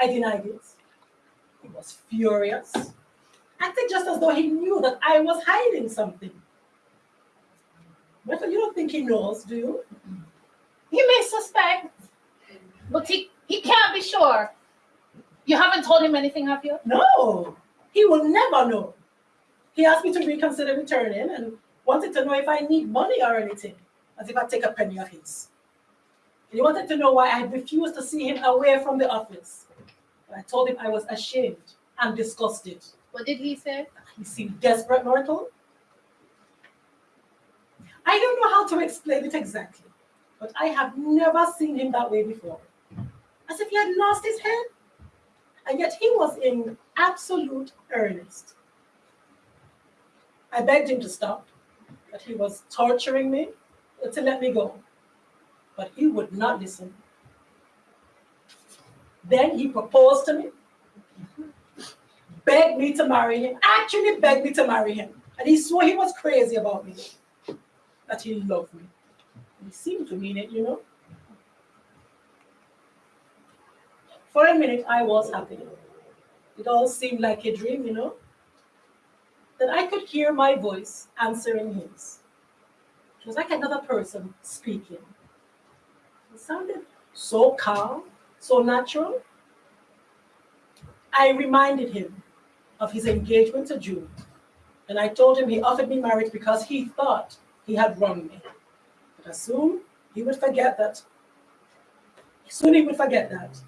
I denied it. He was furious. acted just as though he knew that I was hiding something. But you don't think he knows, do you? He may suspect, but he, he can't be sure. You haven't told him anything, have you? No, he will never know. He asked me to reconsider returning and wanted to know if I need money or anything, as if I take a penny of his. He wanted to know why I had refused to see him away from the office. I told him I was ashamed and disgusted. What did he say? He seemed desperate, Myrtle. I don't know how to explain it exactly, but I have never seen him that way before. As if he had lost his head. And yet he was in absolute earnest. I begged him to stop, that he was torturing me, Uh, to let me go. But he would not listen. Then he proposed to me, begged me to marry him, actually begged me to marry him. And he swore he was crazy about me, that he loved me. He seemed to mean it, you know. For a minute, I was happy. It all seemed like a dream, you know. Then I could hear my voice answering his. It was like another person speaking. It sounded so calm, so natural. I reminded him of his engagement to June, and I told him he offered me marriage because he thought he had wronged me. But as soon he would forget that, soon he would forget that.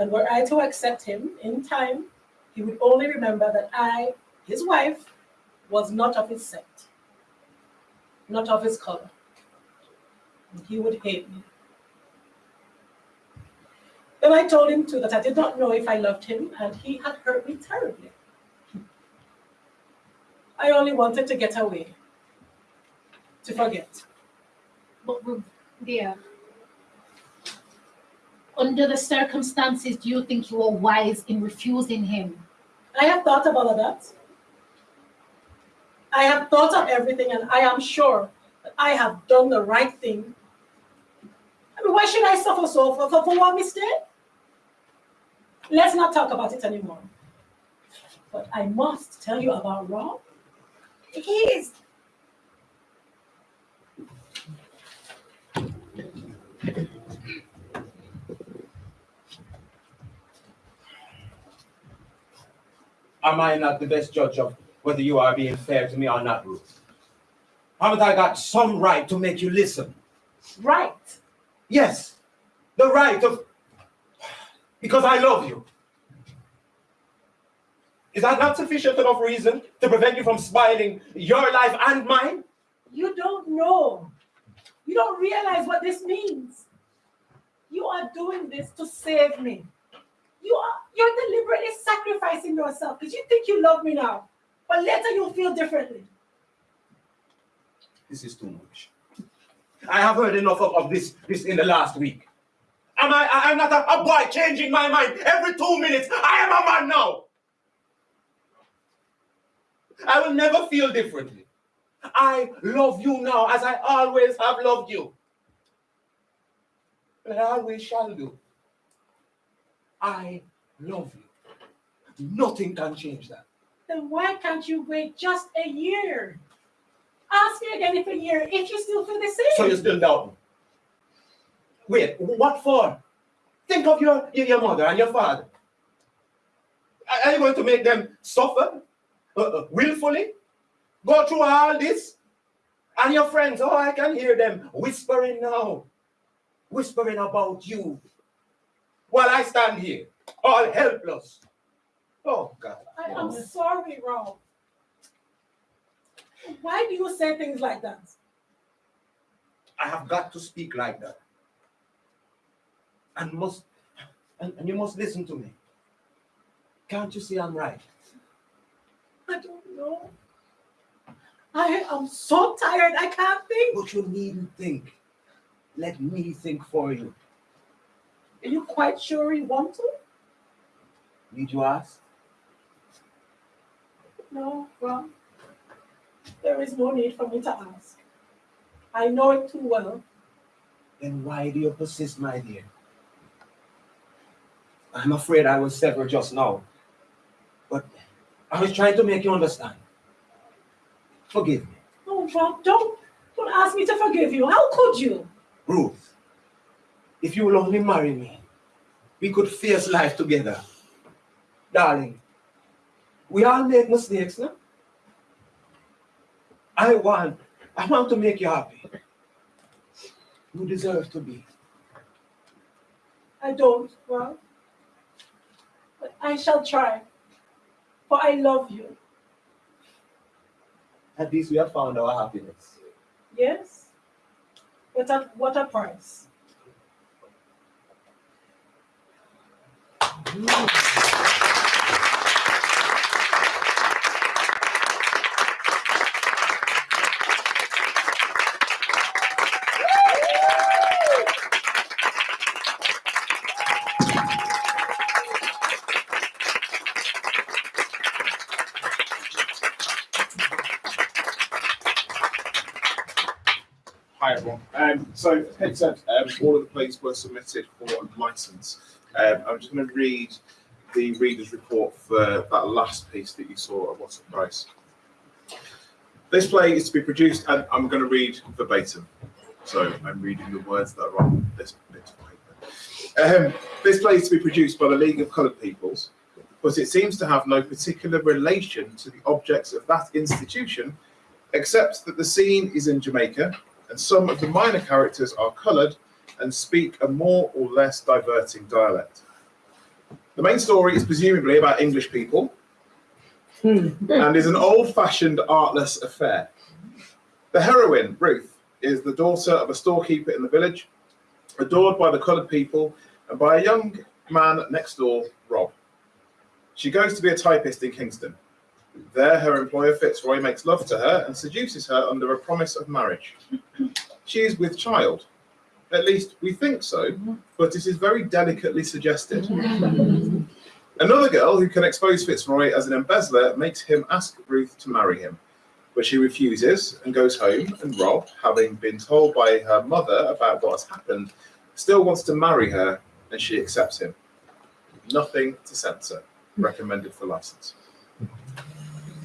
And were I to accept him in time, he would only remember that I, his wife, was not of his set, not of his color. And he would hate me. Then I told him too that I did not know if I loved him, and he had hurt me terribly. I only wanted to get away, to forget. But dear, under the circumstances, do you think you were wise in refusing him? I have thought of that. I have thought of everything, and I am sure that I have done the right thing. I mean, why should I suffer so for, for, for one mistake? Let's not talk about it anymore. But I must tell you about Rob. He is. Am I not the best judge of whether you are being fair to me or not, Ruth? Haven't I got some right to make you listen? Right. Yes, the right of. Because I love you. Is that not sufficient enough reason to prevent you from spoiling your life and mine? You don't know. You don't realize what this means. You are doing this to save me. You are you're deliberately sacrificing yourself because you think you love me now, but later you'll feel differently. This is too much. I have heard enough of, of this, this in the last week. Am I, I am not a, a boy changing my mind every two minutes. I am a man now. I will never feel differently. I love you now as I always have loved you. And I always shall do. I love you. Nothing can change that. Then why can't you wait just a year? Ask me again if a year if you still feel the same. So you're still doubting. Wait, what for? Think of your, your, mother and your father. Are- Are you going to make them suffer uh, uh, willfully? Go through all this? And your friends, oh, I can hear them whispering now, whispering about you. While I stand here, all helpless. Oh, God. I am sorry, Rob. Why do you say things like that? I have got to speak like that. And must and, and you must listen to me. Can't you see I'm right? I don't know. I am so tired, I can't think. But you needn't think. Let me think for you. Are you quite sure you want to? Need you ask? No, Rob. There is no need for me to ask. I know it too well. Then why do you persist, my dear? I'm afraid I was severed just now. But I was trying to make you understand. Forgive me. Oh, Rob, don't, don't ask me to forgive you. How could you? Ruth, if you will only marry me, we could face life together. Darling, we all make mistakes, no? I want, I want to make you happy. You deserve to be. I don't, well, But I shall try. For I love you. At least we have found our happiness. Yes? But at what a price? Hi everyone. Um, so, Kate said, um, all of the plays were submitted for license. Um, I'm just going to read the reader's report for that last piece that you saw at What's the Price. This play is to be produced, and I'm going to read verbatim. So, I'm reading the words that are on this bit of paper. Um, this play is to be produced by the League of Coloured Peoples, but it seems to have no particular relation to the objects of that institution, except that the scene is in Jamaica and some of the minor characters are coloured and speak a more or less diverting dialect. The main story is presumably about English people hmm. and is an old fashioned artless affair. The heroine, Ruth, is the daughter of a storekeeper in the village, adored by the coloured people and by a young man next door, Rob. She goes to be a typist in Kingston. There, her employer Fitzroy makes love to her and seduces her under a promise of marriage. She is with child. At least we think so, but it is very delicately suggested. Another girl who can expose Fitzroy as an embezzler makes him ask Ruth to marry him, but she refuses and goes home. And Rob, having been told by her mother about what has happened, still wants to marry her, and she accepts him. Nothing to censor. Recommended for license.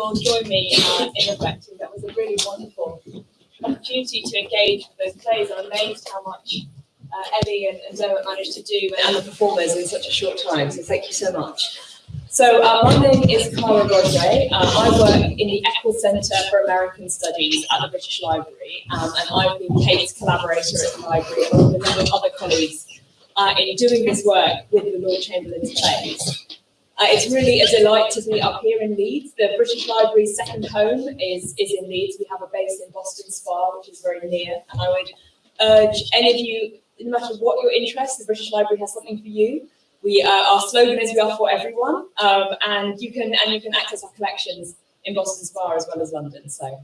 All join me uh, in reflecting that was a really wonderful opportunity to engage with those plays. I'm amazed how much uh, Ellie and, and managed to do and the performers in such a short time. So thank you so much. So uh, my name is Cara Rodway. Uh, I work in the Eccles Centre for American Studies at the British Library, um, and I've been Kate's collaborator at the library along with a number of other colleagues uh, in doing this work with the Lord Chamberlain's plays. Uh, it's really a delight to be up here in Leeds. The British Library's second home is, is in Leeds. We have a base in Boston Spa, which is very near. And I would urge any of you, no matter what your interest, the British Library has something for you. We, uh, our slogan is "We are for everyone," um, and you can and you can access our collections in Boston Spa as well as London. So,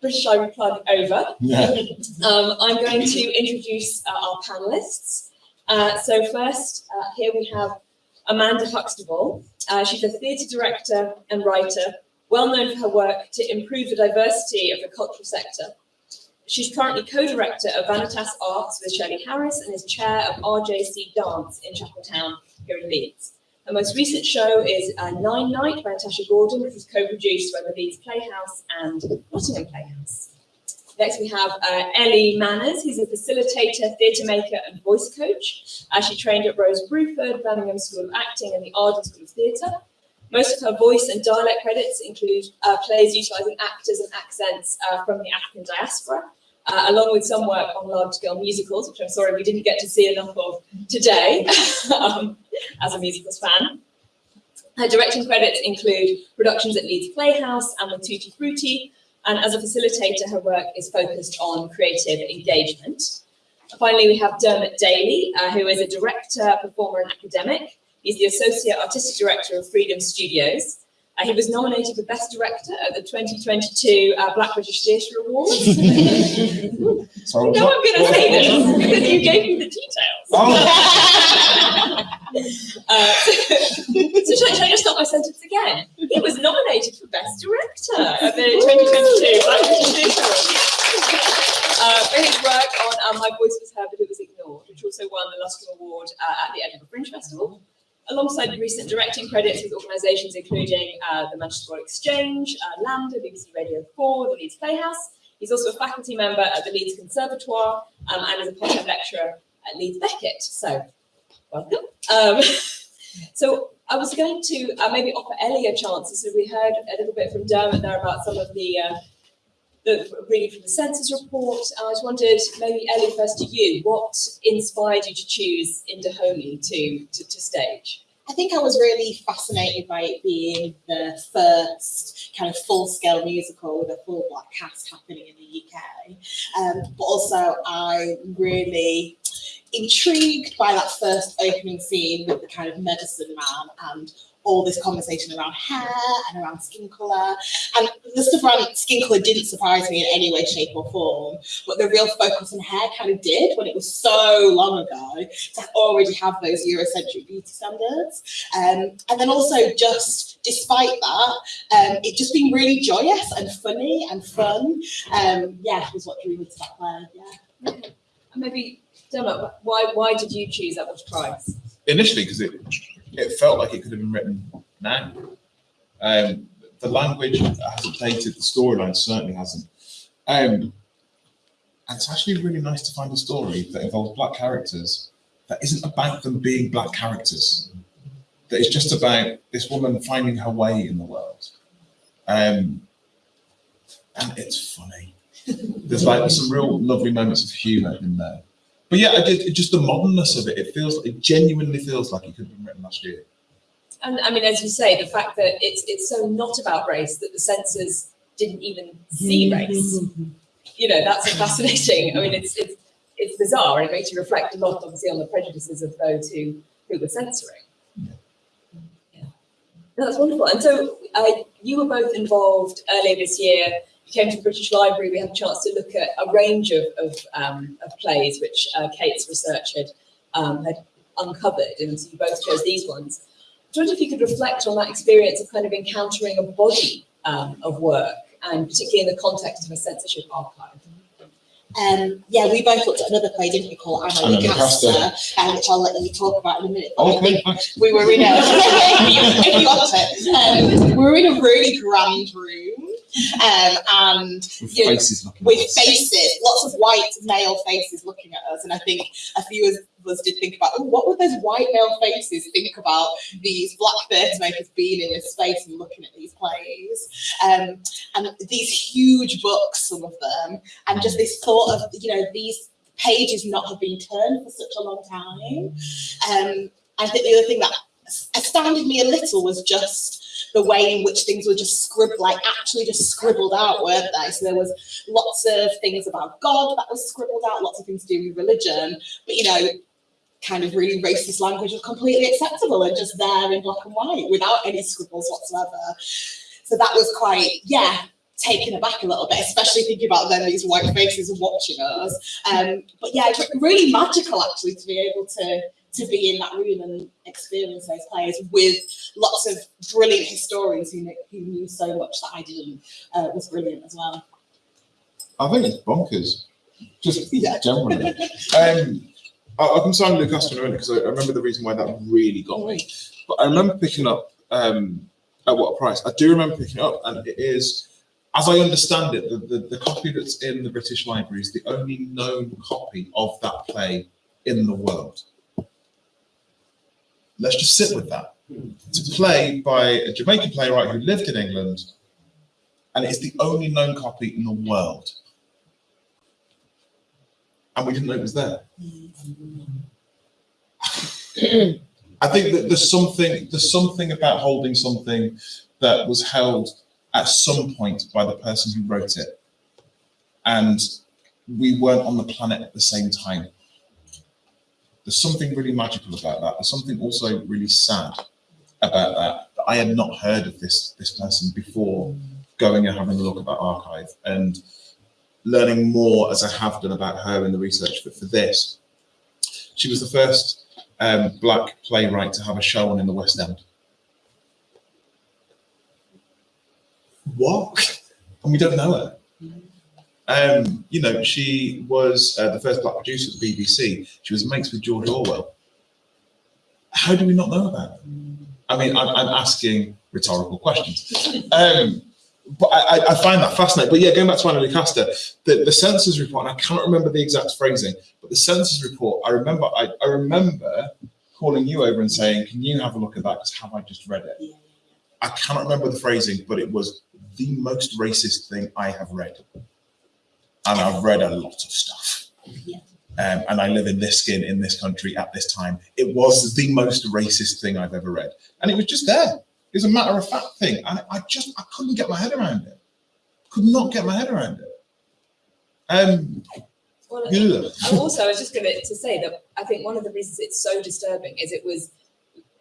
British Library plug over. um, I'm going to introduce uh, our panelists. Uh, so first, uh, here we have Amanda Huxtable. Uh, she's a theatre director and writer, well known for her work to improve the diversity of the cultural sector. She's currently co-director of Vanitas Arts with Shirley Harris and is chair of RJC Dance in Chapeltown here in Leeds. Her most recent show is uh, Nine Night by Natasha Gordon, which was co-produced by the Leeds Playhouse and Nottingham Playhouse. Next, we have uh, Ellie Manners, who's a facilitator, theatre maker, and voice coach. Uh, she trained at Rose Bruford, Birmingham School of Acting, and the Arden School of Theatre. Most of her voice and dialect credits include uh, plays utilising actors and accents uh, from the African diaspora, uh, along with some work on large-scale musicals, which I'm sorry we didn't get to see enough of today um, as a musicals fan. Her directing credits include productions at Leeds Playhouse and with Tutti Frutti, and as a facilitator, her work is focused on creative engagement. Finally, we have Dermot Daly, uh, who is a director, performer, and academic. He's the Associate Artistic Director of Freedom Studios. Uh, he was nominated for Best Director at the 2022 uh, Black British Theatre Awards. Sorry, no, I'm going to say this because you gave me the details. Oh, Uh, so should I, should I just start my sentence again? He was nominated for Best Director at the 2022 Black British Theatre uh, for his work on uh, My Voice Was Heard But It Was Ignored, which also won the Lustrum Award uh, at the Edinburgh Fringe Festival. Alongside recent directing credits with organisations including uh, the Manchester Royal Exchange, uh, LAMDA, BBC Radio 4, the Leeds Playhouse. He's also a faculty member at the Leeds Conservatoire um, and is a part-time lecturer at Leeds Beckett. So, welcome. Um, so I was going to uh, maybe offer Ellie a chance. So we heard a little bit from Dermot there about some of the, uh, the reading from the censor's report. I just wondered, maybe Ellie, first to you, what inspired you to choose In Dahomey to, to, to stage? I think I was really fascinated by it being the first kind of full-scale musical with a full black cast happening in the UK. Um, but also I'm really intrigued by that first opening scene with the kind of medicine man and all this conversation around hair and around skin colour. And the stuff around skin colour didn't surprise me in any way, shape, or form. But the real focus on hair kind of did when it was so long ago to already have those Eurocentric beauty standards. Um, and then also just despite that, um, it just being really joyous and funny and fun. Um, yeah, was what drew me to that play. Yeah. And maybe, Why, why did you choose At What Price? initially, because it it felt like it could have been written now. Um, the language hasn't dated, the storyline certainly hasn't. Um, and it's actually really nice to find a story that involves black characters that isn't about them being black characters. That is just about this woman finding her way in the world. Um, and it's funny. There's like some real lovely moments of humour in there. But yeah, I did, just the modernness of it. It feels, it genuinely feels like it could have been written last year. And I mean, as you say, the fact that it's it's so not about race that the censors didn't even see race. You know, that's fascinating. I mean, it's it's it's bizarre, and it makes you reflect a lot, obviously, on the prejudices of those who who were censoring. Yeah, No, that's wonderful. And so, uh, you were both involved earlier this year. You came to the British Library. We had a chance to look at a range of of, um, of plays which uh, Kate's research had um, had uncovered, and so you both chose these ones. I wonder if you could reflect on that experience of kind of encountering a body um, of work, and particularly in the context of a censorship archive. Um, yeah, we both looked at another play, didn't we, called Anna Anna Lucasta, um, which I'll let you talk about in a minute. Okay, we were in a, if you got it, um, we were in a really grand room, um, and With Yeah, faces with faces, lots of white male faces looking at us. And I think a few of us did think about, oh, what would those white male faces think about these black theatre makers being in this space and looking at these plays? Um, and these huge books, some of them, and just this thought of, you know, these pages not have been turned for such a long time. Um, I think the other thing that astounded me a little was just the way in which things were just scribbled, like actually just scribbled out, weren't they? So there was lots of things about God that was scribbled out, lots of things to do with religion, but you know, kind of really racist language was completely acceptable and just there in black and white without any scribbles whatsoever. So that was quite, yeah, taken aback a little bit, especially thinking about then these white faces watching us. Um, but yeah, really magical actually to be able to to be in that room and experience those plays with lots of brilliant historians who knew, who knew so much that I didn't uh, was brilliant as well. I think it's bonkers. Just Yeah. generally. Um, I, I can sign Lucasta in a minute because I, I remember the reason why that really got me. But I remember picking up um, at what price. I do remember picking it up, and it is, as I understand it, the, the, the copy that's in the British Library is the only known copy of that play in the world. Let's just sit with that. It's a play by a Jamaican playwright who lived in England, and it's the only known copy in the world. And we didn't know it was there. I think that there's something there's something about holding something that was held at some point by the person who wrote it, and we weren't on the planet at the same time. There's something really magical about that. There's something also really sad about that. I had not heard of this this person before going and having a look about archive and learning more as I have done about her in the research. But for this, she was the first um, black playwright to have a show on in the West End. What? And we don't know her. Um, you know, she was uh, the first black producer at the BBC. She was mates with George Orwell. How do we not know about her? I mean, I'm, I'm asking rhetorical questions. Um, but I, I- I find that fascinating. But yeah, going back to Anna Lucasta, the, the censor's report, and I cannot remember the exact phrasing, but the censor's report, I remember, I, I remember calling you over and saying, can you have a look at that? Because have I just read it? I cannot remember the phrasing, but it was the most racist thing I have read. And I've read a lot of stuff. Um, and I live in this skin in this country at this time. It was the most racist thing I've ever read. And it was just there. It was a matter of fact thing. And I just, I couldn't get my head around it. Could not get my head around it. Um, Well, yeah. and also, I was just going to say that I think one of the reasons it's so disturbing is it was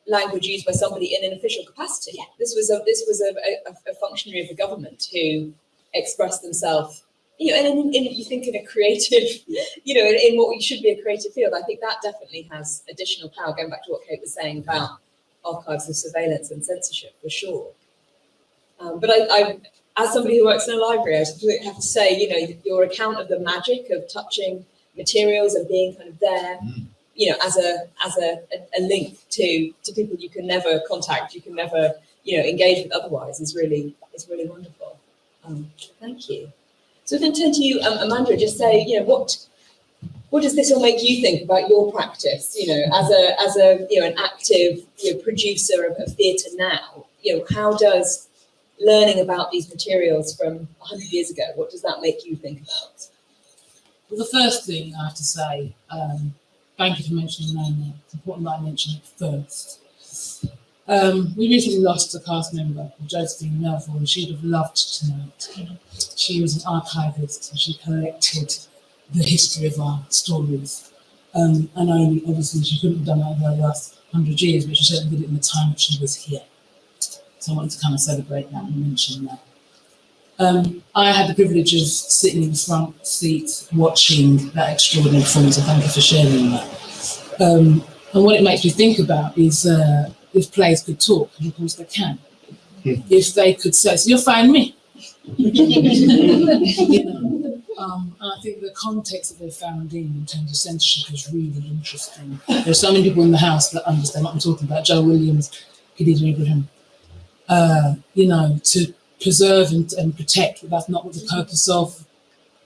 language used by somebody in an official capacity. This was a this was a, a, a functionary of the government who expressed themselves. You know, and in, you think in a creative, you know, in, in what should be a creative field, I think that definitely has additional power. Going back to what Kate was saying about archives of surveillance and censorship, for sure. Um, but I, I, as somebody who works in a library, I have to say, you know, your account of the magic of touching materials and being kind of there, Mm. you know, as a as a, a, a link to to people you can never contact, you can never, you know, engage with otherwise is really is really wonderful. Um, thank you. So if I turn to you, um, Amanda, just say, you know, what what does this all make you think about your practice? You know, as a as a you know an active you know, producer of, of theatre now, you know, how does learning about these materials from 100 years ago, what does that make you think about? Well, the first thing I have to say, um, thank you for mentioning Naomi. It's important that I mention it first. Um, we recently lost a cast member Josephine Melville, and she'd have loved tonight. She was an archivist and she collected the history of our stories. Um, and obviously, she couldn't have done that over the last hundred years, but she certainly did it in the time that she was here. So I wanted to kind of celebrate that and mention that. Um, I had the privilege of sitting in the front seat watching that extraordinary performance, and thank you for sharing that. Um, and what it makes me think about is uh, if players could talk, and of course they can. If they could say, so you'll find me. you know, um, I think the context that they found in, in terms of censorship, is really interesting. There are so many people in the house that understand what I'm talking about. Joe Williams, Khadija Ibrahim. Uh, you know, to preserve and, and protect. That's not what the purpose of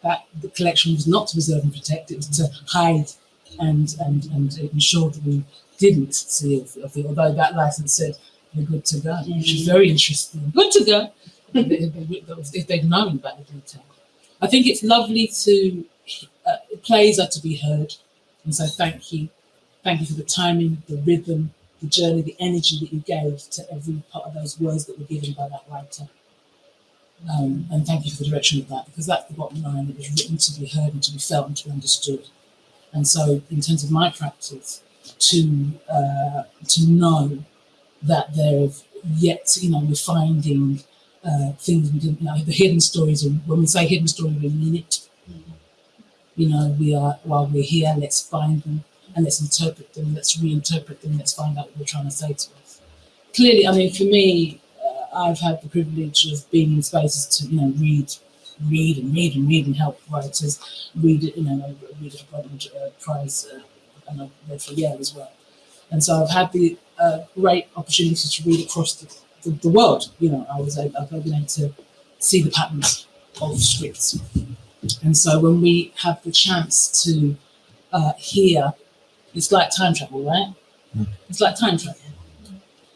that the collection was not to preserve and protect. It was to hide and and and ensure that we didn't see of, of it. Although that license said we're good to go, which is very interesting. Good to go. if they'd known about the detail. I think it's lovely to uh, plays are to be heard, and so thank you, thank you for the timing, the rhythm, the journey, the energy that you gave to every part of those words that were given by that writer. Um, and thank you for the direction of that, because that's the bottom line. It was written to be heard and to be felt and to be understood. And so, in terms of my practice, to uh, to know that there have yet, you know, we're finding uh, things we didn't know, the hidden stories. And when we say hidden story, we mean it. You know, we are while we're here, let's find them and let's interpret them. Let's reinterpret them. Let's find out what they're trying to say to us. Clearly, I mean, for me, uh, I've had the privilege of being in spaces to, you know, read, read and read and read and help writers read it. You know, read a uh, Prize, uh, and I've read for Yale as well. And so I've had the uh, great opportunity to read across the, the, the world. You know, I was able, I've been able to see the patterns of scripts. And so when we have the chance to uh, hear, it's like time travel, right? It's like time travel.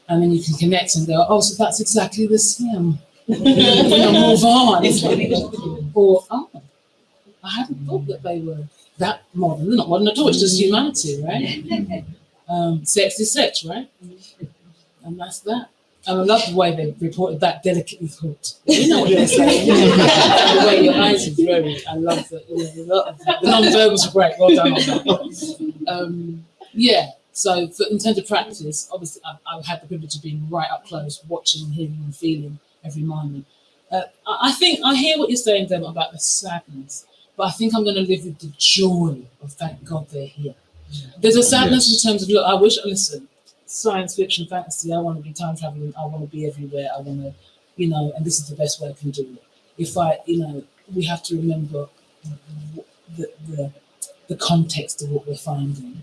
And then you can connect and go, oh, so that's exactly the same. you know, move on. Or, oh, I hadn't thought that they were that modern. They're not modern at all, it's just humanity, right? Um, sex is sex, right? And that's that. And I love the way they reported that delicately thought. You know what they're saying. the way your eyes are very, I love that. The non-verbals are great. Well done on that. Um, Yeah. So for, in terms of practice, obviously I've, I've had the privilege of being right up close, watching, hearing, and feeling every moment. Uh, I I think I hear what you're saying, Dem, about the sadness, but I think I'm going to live with the joy of thank God they're here. There's a sadness Yes. in terms of look. I wish. Listen, science fiction, fantasy. I want to be time traveling. I want to be everywhere. I want to, you know, and this is the best way I can do it. If I, you know, we have to remember the the, the context of what we're finding.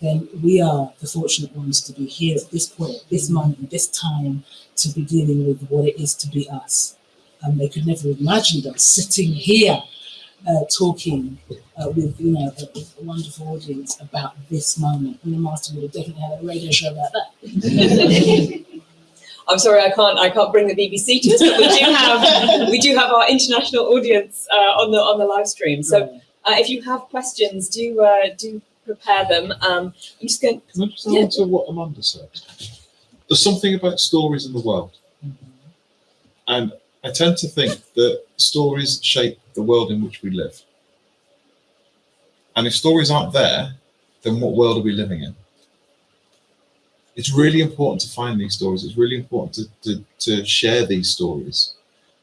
Then we are the fortunate ones to be here at this point, this mm-hmm. moment, this time, to be dealing with what it is to be us. And they could never have imagined us sitting here uh, talking uh, with you know a, a wonderful audience about this moment. And the master would have definitely had a radio show about that. I'm sorry, I can't. I can't bring the BBC to us, but we do have we do have our international audience uh, on the on the live stream. So uh, if you have questions, do uh, do prepare them. Um, I'm just going. Can I just Yeah. answer what Amanda said? There's something about stories in the world. And I tend to think that stories shape the world in which we live. And if stories aren't there, then what world are we living in? It's really important to find these stories. It's really important to, to, to share these stories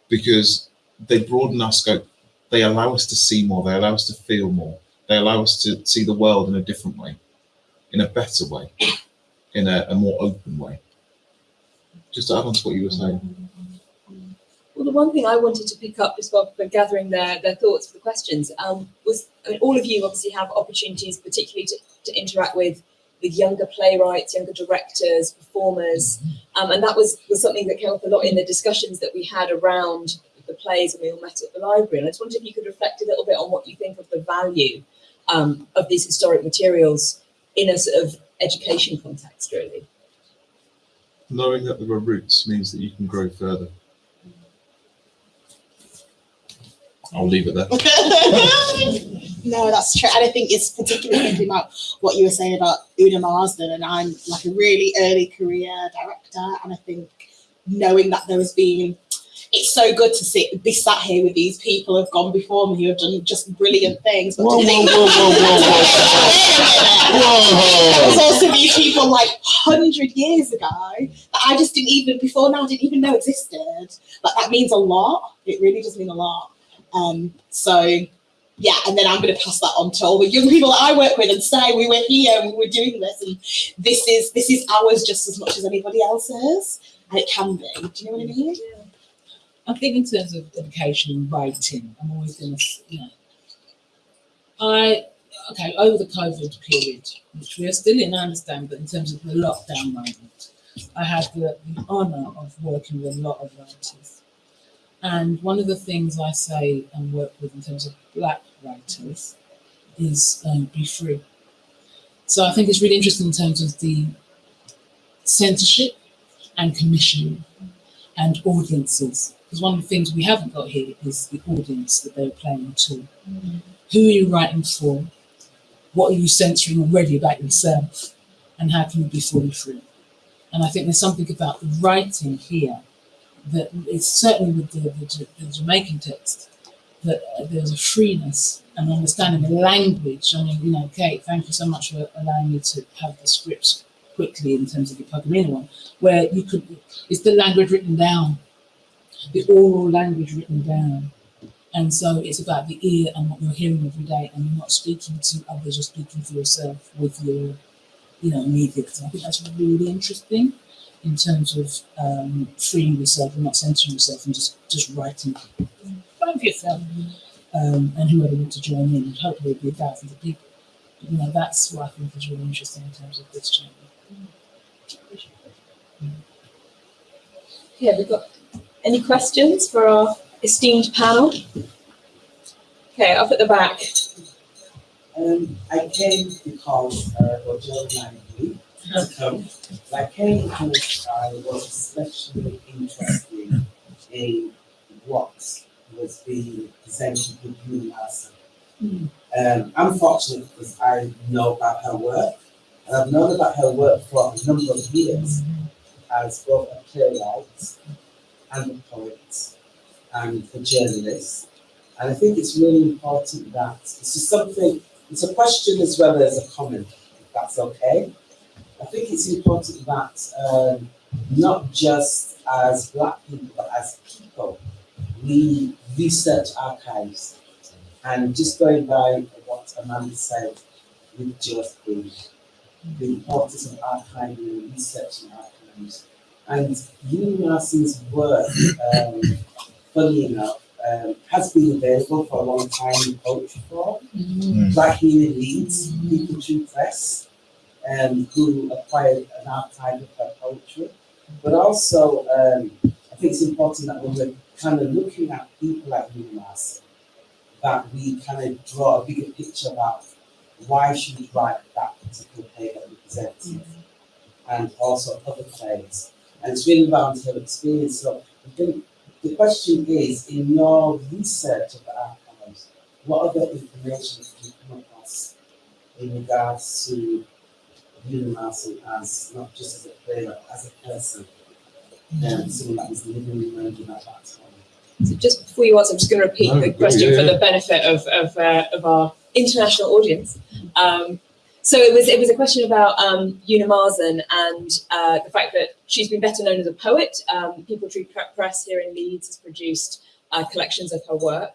because they broaden our scope. They allow us to see more. They allow us to feel more. They allow us to see the world in a different way, in a better way, in a, a more open way. Just to add on to what you were saying. Well, the one thing I wanted to pick up well for gathering their, their thoughts for the questions um, was, I mean, all of you obviously have opportunities, particularly to, to interact with with younger playwrights, younger directors, performers, um, and that was, was something that came up a lot in the discussions that we had around the plays and we all met at the library. And I just wondered if you could reflect a little bit on what you think of the value um, of these historic materials in a sort of education context, really. Knowing that there are roots means that you can grow further. I'll leave it there. no, that's true. And I think it's particularly thinking about what you were saying about Una Marson, and I'm like a really early career director, and I think knowing that there has been it's so good to sit be sat here with these people who've gone before me who have done just brilliant things. But Whoa, to whoa, think whoa, whoa, whoa, There's Whoa! also these people like hundred years ago that I just didn't even before now didn't even know existed. Like that means a lot. It really does mean a lot. Um, so yeah, and then I'm going to pass that on to all the young people that I work with and say we were here and we were doing this, and this is this is ours just as much as anybody else's, and it can be. Do you know what I mean? I think in terms of education and writing, I'm always going to, you know, I, okay, over the COVID period, which we are still in, I understand, but in terms of the lockdown moment, I had the, the honour of working with a lot of writers. And one of the things I say and work with in terms of black writers is um, be free. So I think it's really interesting in terms of the censorship and commissioning and audiences. Because one of the things we haven't got here is the audience that they're playing to. Who are you writing for? What are you censoring already about yourself? And how can you be fully free? And I think there's something about the writing here that is certainly with the, the, the Jamaican text, that there's a freeness and understanding the language. I mean, you know, Kate, thank you so much for allowing me to have the scripts quickly in terms of the Pocomania one, where you could, it's the language written down, the oral language written down. And so it's about the ear and what you're hearing every day, and you're not speaking to others, you're speaking for yourself with your, you know, immediate. I think that's really interesting in terms of um, freeing yourself and not censoring yourself and just, just writing. Write for yourself. Um, and whoever wants to join in, and hopefully it'll be thousands of people. But, you know, that's what I think is really interesting in terms of this channel. Yeah, we've got any questions for our esteemed panel? Okay, up at the back. Um, I came because uh, Roger invited me to come. I came because I was especially interested in what was being presented with you last um, I'm fortunate because I know about her work. And I've known about her work for a number of years as both a playwright and a poet and a journalist. And I think it's really important that this is something, it's a question as well as a comment. that's okay. I think it's important that um, not just as black people, but as people, we research archives. And just going by what Amanda said with just the, the importance of archiving and researching archives. And Una Marson's work, um, funny enough, um, has been available for a long time in poetry form. Like here in Leeds, Peepal Tree Press, um, who acquired an archive of her poetry. But also, um, I think it's important that when we're kind of looking at people like Marson, that we kind of draw a bigger picture about why she would write that particular play that we presented, and also other plays. And it's really her experience. So I think the question is, in your research of the archives, what other information have you come across in regards to Una Marson as not just as a player, as a person, um, someone that was living in London at that time? So just before you answer, I'm just going to repeat No, the go, question yeah, for the benefit of of, uh, of our international audience. Um, so it was it was a question about um, Una Marson and uh, the fact that she's been better known as a poet. Um, Peepal Tree Press here in Leeds has produced uh, collections of her work.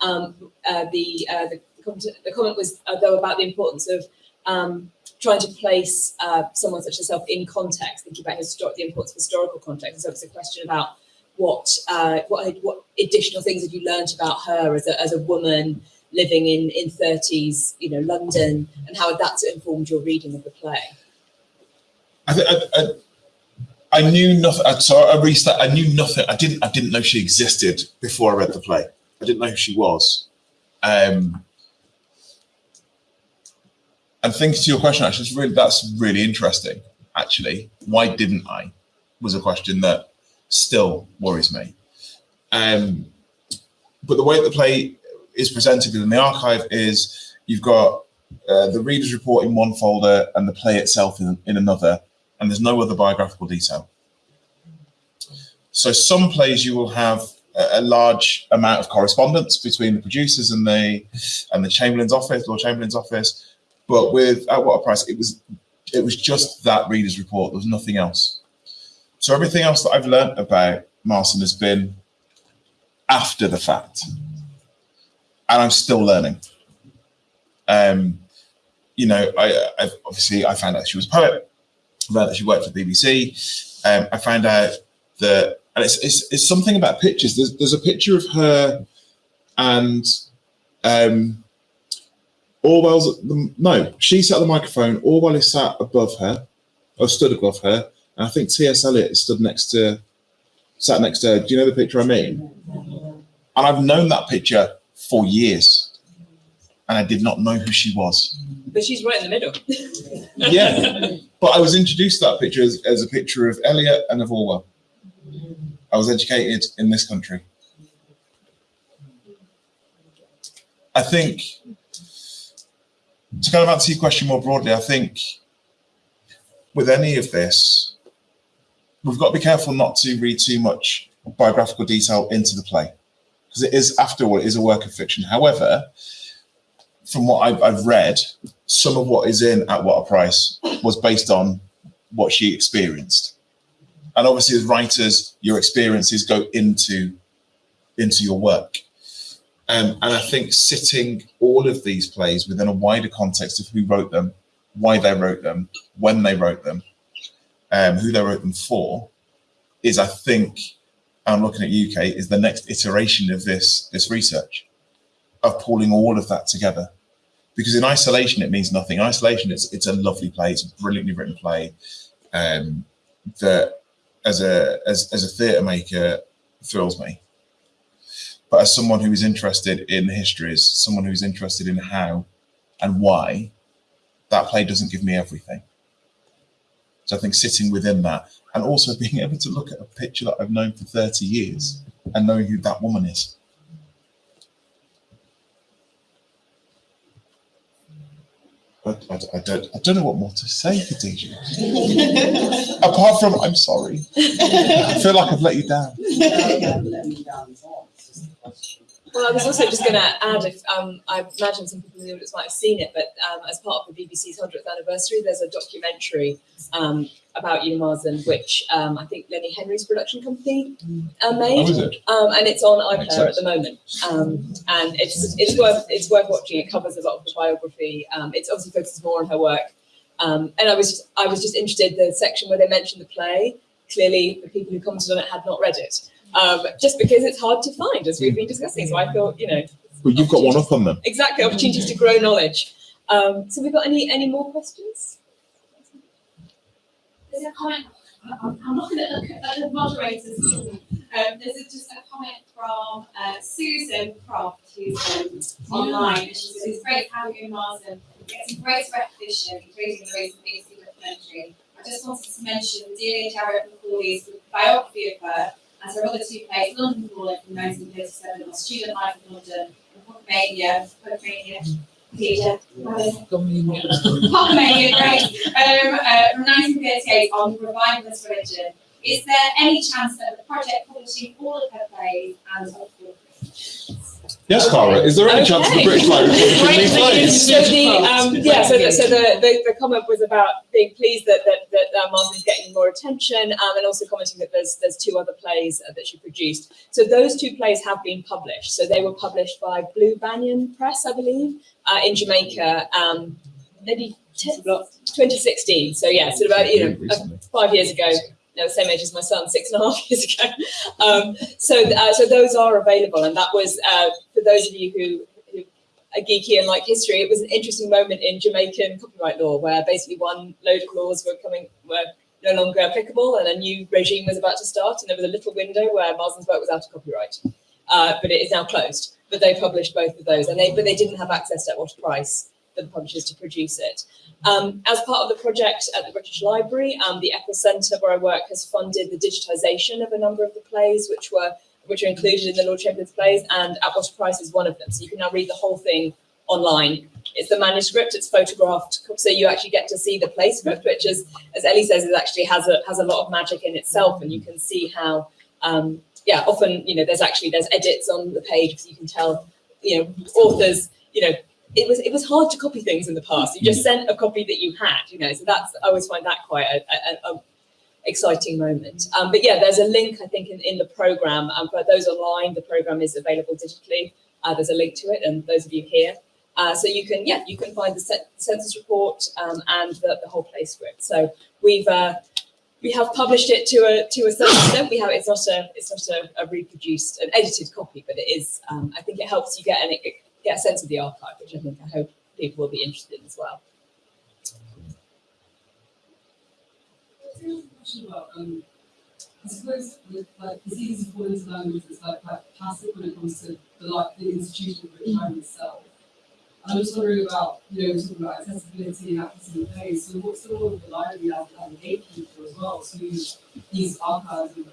Um, uh, the, uh, the comment, the comment was uh, though about the importance of um, trying to place uh, someone such as herself in context, thinking about histor- the importance of historical context. And So it's a question about what uh, what what additional things have you learnt about her as a as a woman living in in thirties, you know, London, and how that's informed your reading of the play? I, I, I, I knew nothing. I, so I restart. I knew nothing. I didn't. I didn't know she existed before I read the play. I didn't know who she was. Um, and thinking to your question, actually, it's really that's really interesting. Actually, why didn't I? Was a question that still worries me. Um, but the way the play is presented in the archive is you've got uh, the reader's report in one folder and the play itself in, in another, and there's no other biographical detail. So some plays you will have a, a large amount of correspondence between the producers and the and the Chamberlain's office, Lord Chamberlain's office, but with at what a price it was it was just that reader's report. There was nothing else. So everything else that I've learned about Marson has been after the fact, and I'm still learning. Um, you know, I, I obviously I found out she was a poet. I found that she worked for BBC. Um, I found out that, and it's, it's, it's something about pictures. There's, there's a picture of her and um, Orwell's, the, no, she sat at the microphone. Orwell is sat above her, or stood above her. And I think T.S. Eliot is stood next to, sat next to her. Do you know the picture I mean? And I've known that picture for years. And I did not know who she was. But she's right in the middle. Yeah. But I was introduced to that picture as, as a picture of Eliot and of Orwell. I was educated in this country. I think, to kind of answer your question more broadly, I think with any of this, we've got to be careful not to read too much biographical detail into the play because it is, after all, it is a work of fiction. However, from what I've, I've read, some of what is in At What a Price was based on what she experienced. And obviously, as writers, your experiences go into into your work. Um, and I think sitting all of these plays within a wider context of who wrote them, why they wrote them, when they wrote them, um, who they wrote them for, is I think, I'm looking at UK, is the next iteration of this this research, of pulling all of that together. Because in isolation, it means nothing. In isolation, it's it's a lovely play, it's a brilliantly written play. Um, that as a as, as a theatre maker thrills me. But as someone who is interested in histories, someone who's interested in how and why, that play doesn't give me everything. So I think sitting within that and also being able to look at a picture that I've known for 30 years and knowing who that woman is. I, I, I don't I don't know what more to say, Khadija. Apart from I'm sorry. I feel like I've let you down. No, you haven't let me down at all. It's just a question. Well, I was also just going to add, if um, I imagine some people in the audience might have seen it, but um, as part of the BBC's 100th anniversary, there's a documentary um, about Una Marson, which um, I think Lenny Henry's production company uh, made, it? um, and it's on iPlayer at the moment. Um, and it's it's worth it's worth watching. It covers a lot of the biography. Um, it's obviously focuses more on her work. Um, and I was just, I was just interested the section where they mentioned the play. Clearly, the people who commented on it had not read it, um, just because it's hard to find, as we've been discussing. So I thought, you know, Well, you've got one up on them. exactly opportunities to grow knowledge. Um, so we've got any any more questions? There's a comment, I'm I'm looking at the, at the moderators. Um, there's a- just a comment from uh, Susan Croft, who's um, online. And she says, it's great having Una Marson getting great recognition, including the recent BBC documentary. I just wanted to mention Delia Jarrett-Macauley's biography of her and her other two plays, London Calling from 1937, or Student Life in London, and Pocomania, Pocomania, Peter, Pocomania, great, um, uh, from 1938 on reviving this religion. Is there any chance that the project publishing all of her plays and all Yes, Cara. Is there any chance of the British Library publishing these plays? So the um, yeah, so, the, so the, the, the comment was about being pleased that that, that uh, Marson is getting more attention, um, and also commenting that there's there's two other plays uh, that she produced. So those two plays have been published. So they were published by Blue Banyan Press, I believe, uh, in Jamaica, um, maybe 10, 2016. So yeah, so about you know uh, five years ago. Same age as my son, six and a half years ago. Um, so, uh, so those are available, and that was uh, for those of you who, are geeky and like history. It was an interesting moment in Jamaican copyright law, where basically one load of laws were coming were no longer applicable, and a new regime was about to start, and there was a little window where Marson's work was out of copyright, uh, but it is now closed. But they published both of those, and they but they didn't have access to Otter Price the publishers to produce it. Um, as part of the project at the British Library, um, the Eccles Centre where I work has funded the digitisation of a number of the plays, which were which are included in the Lord Chamberlain's plays, and At What Price is one of them. So you can now read the whole thing online. It's the manuscript, it's photographed, so you actually get to see the play script, which is, as Ellie says, it actually has a has a lot of magic in itself, and you can see how um, yeah, often, you know, there's actually there's edits on the page so you can tell, you know, authors, you know, it was it was hard to copy things in the past. You just sent a copy that you had, you know. So that's I always find that quite a, a, a exciting moment. Um, but yeah, there's a link I think in, in the program. Um, for those online, the program is available digitally. Uh, there's a link to it, and those of you here, uh, so you can yeah you can find the censor's report um, and the, the whole play script. So we've uh, we have published it to a to a certain extent. We have it's not a it's not a, a reproduced an edited copy, but it is. Um, I think it helps you get an get a sense of the archive, which I think I hope people will be interested in as well. about, um, I suppose with like to fall into language that's like quite passive when it comes to the like the institution of the time itself. I'm just wondering about, you know, we're talking about accessibility and accessing plays. So what's the role of the library as, as a gatekeeper as well? So these, archives, and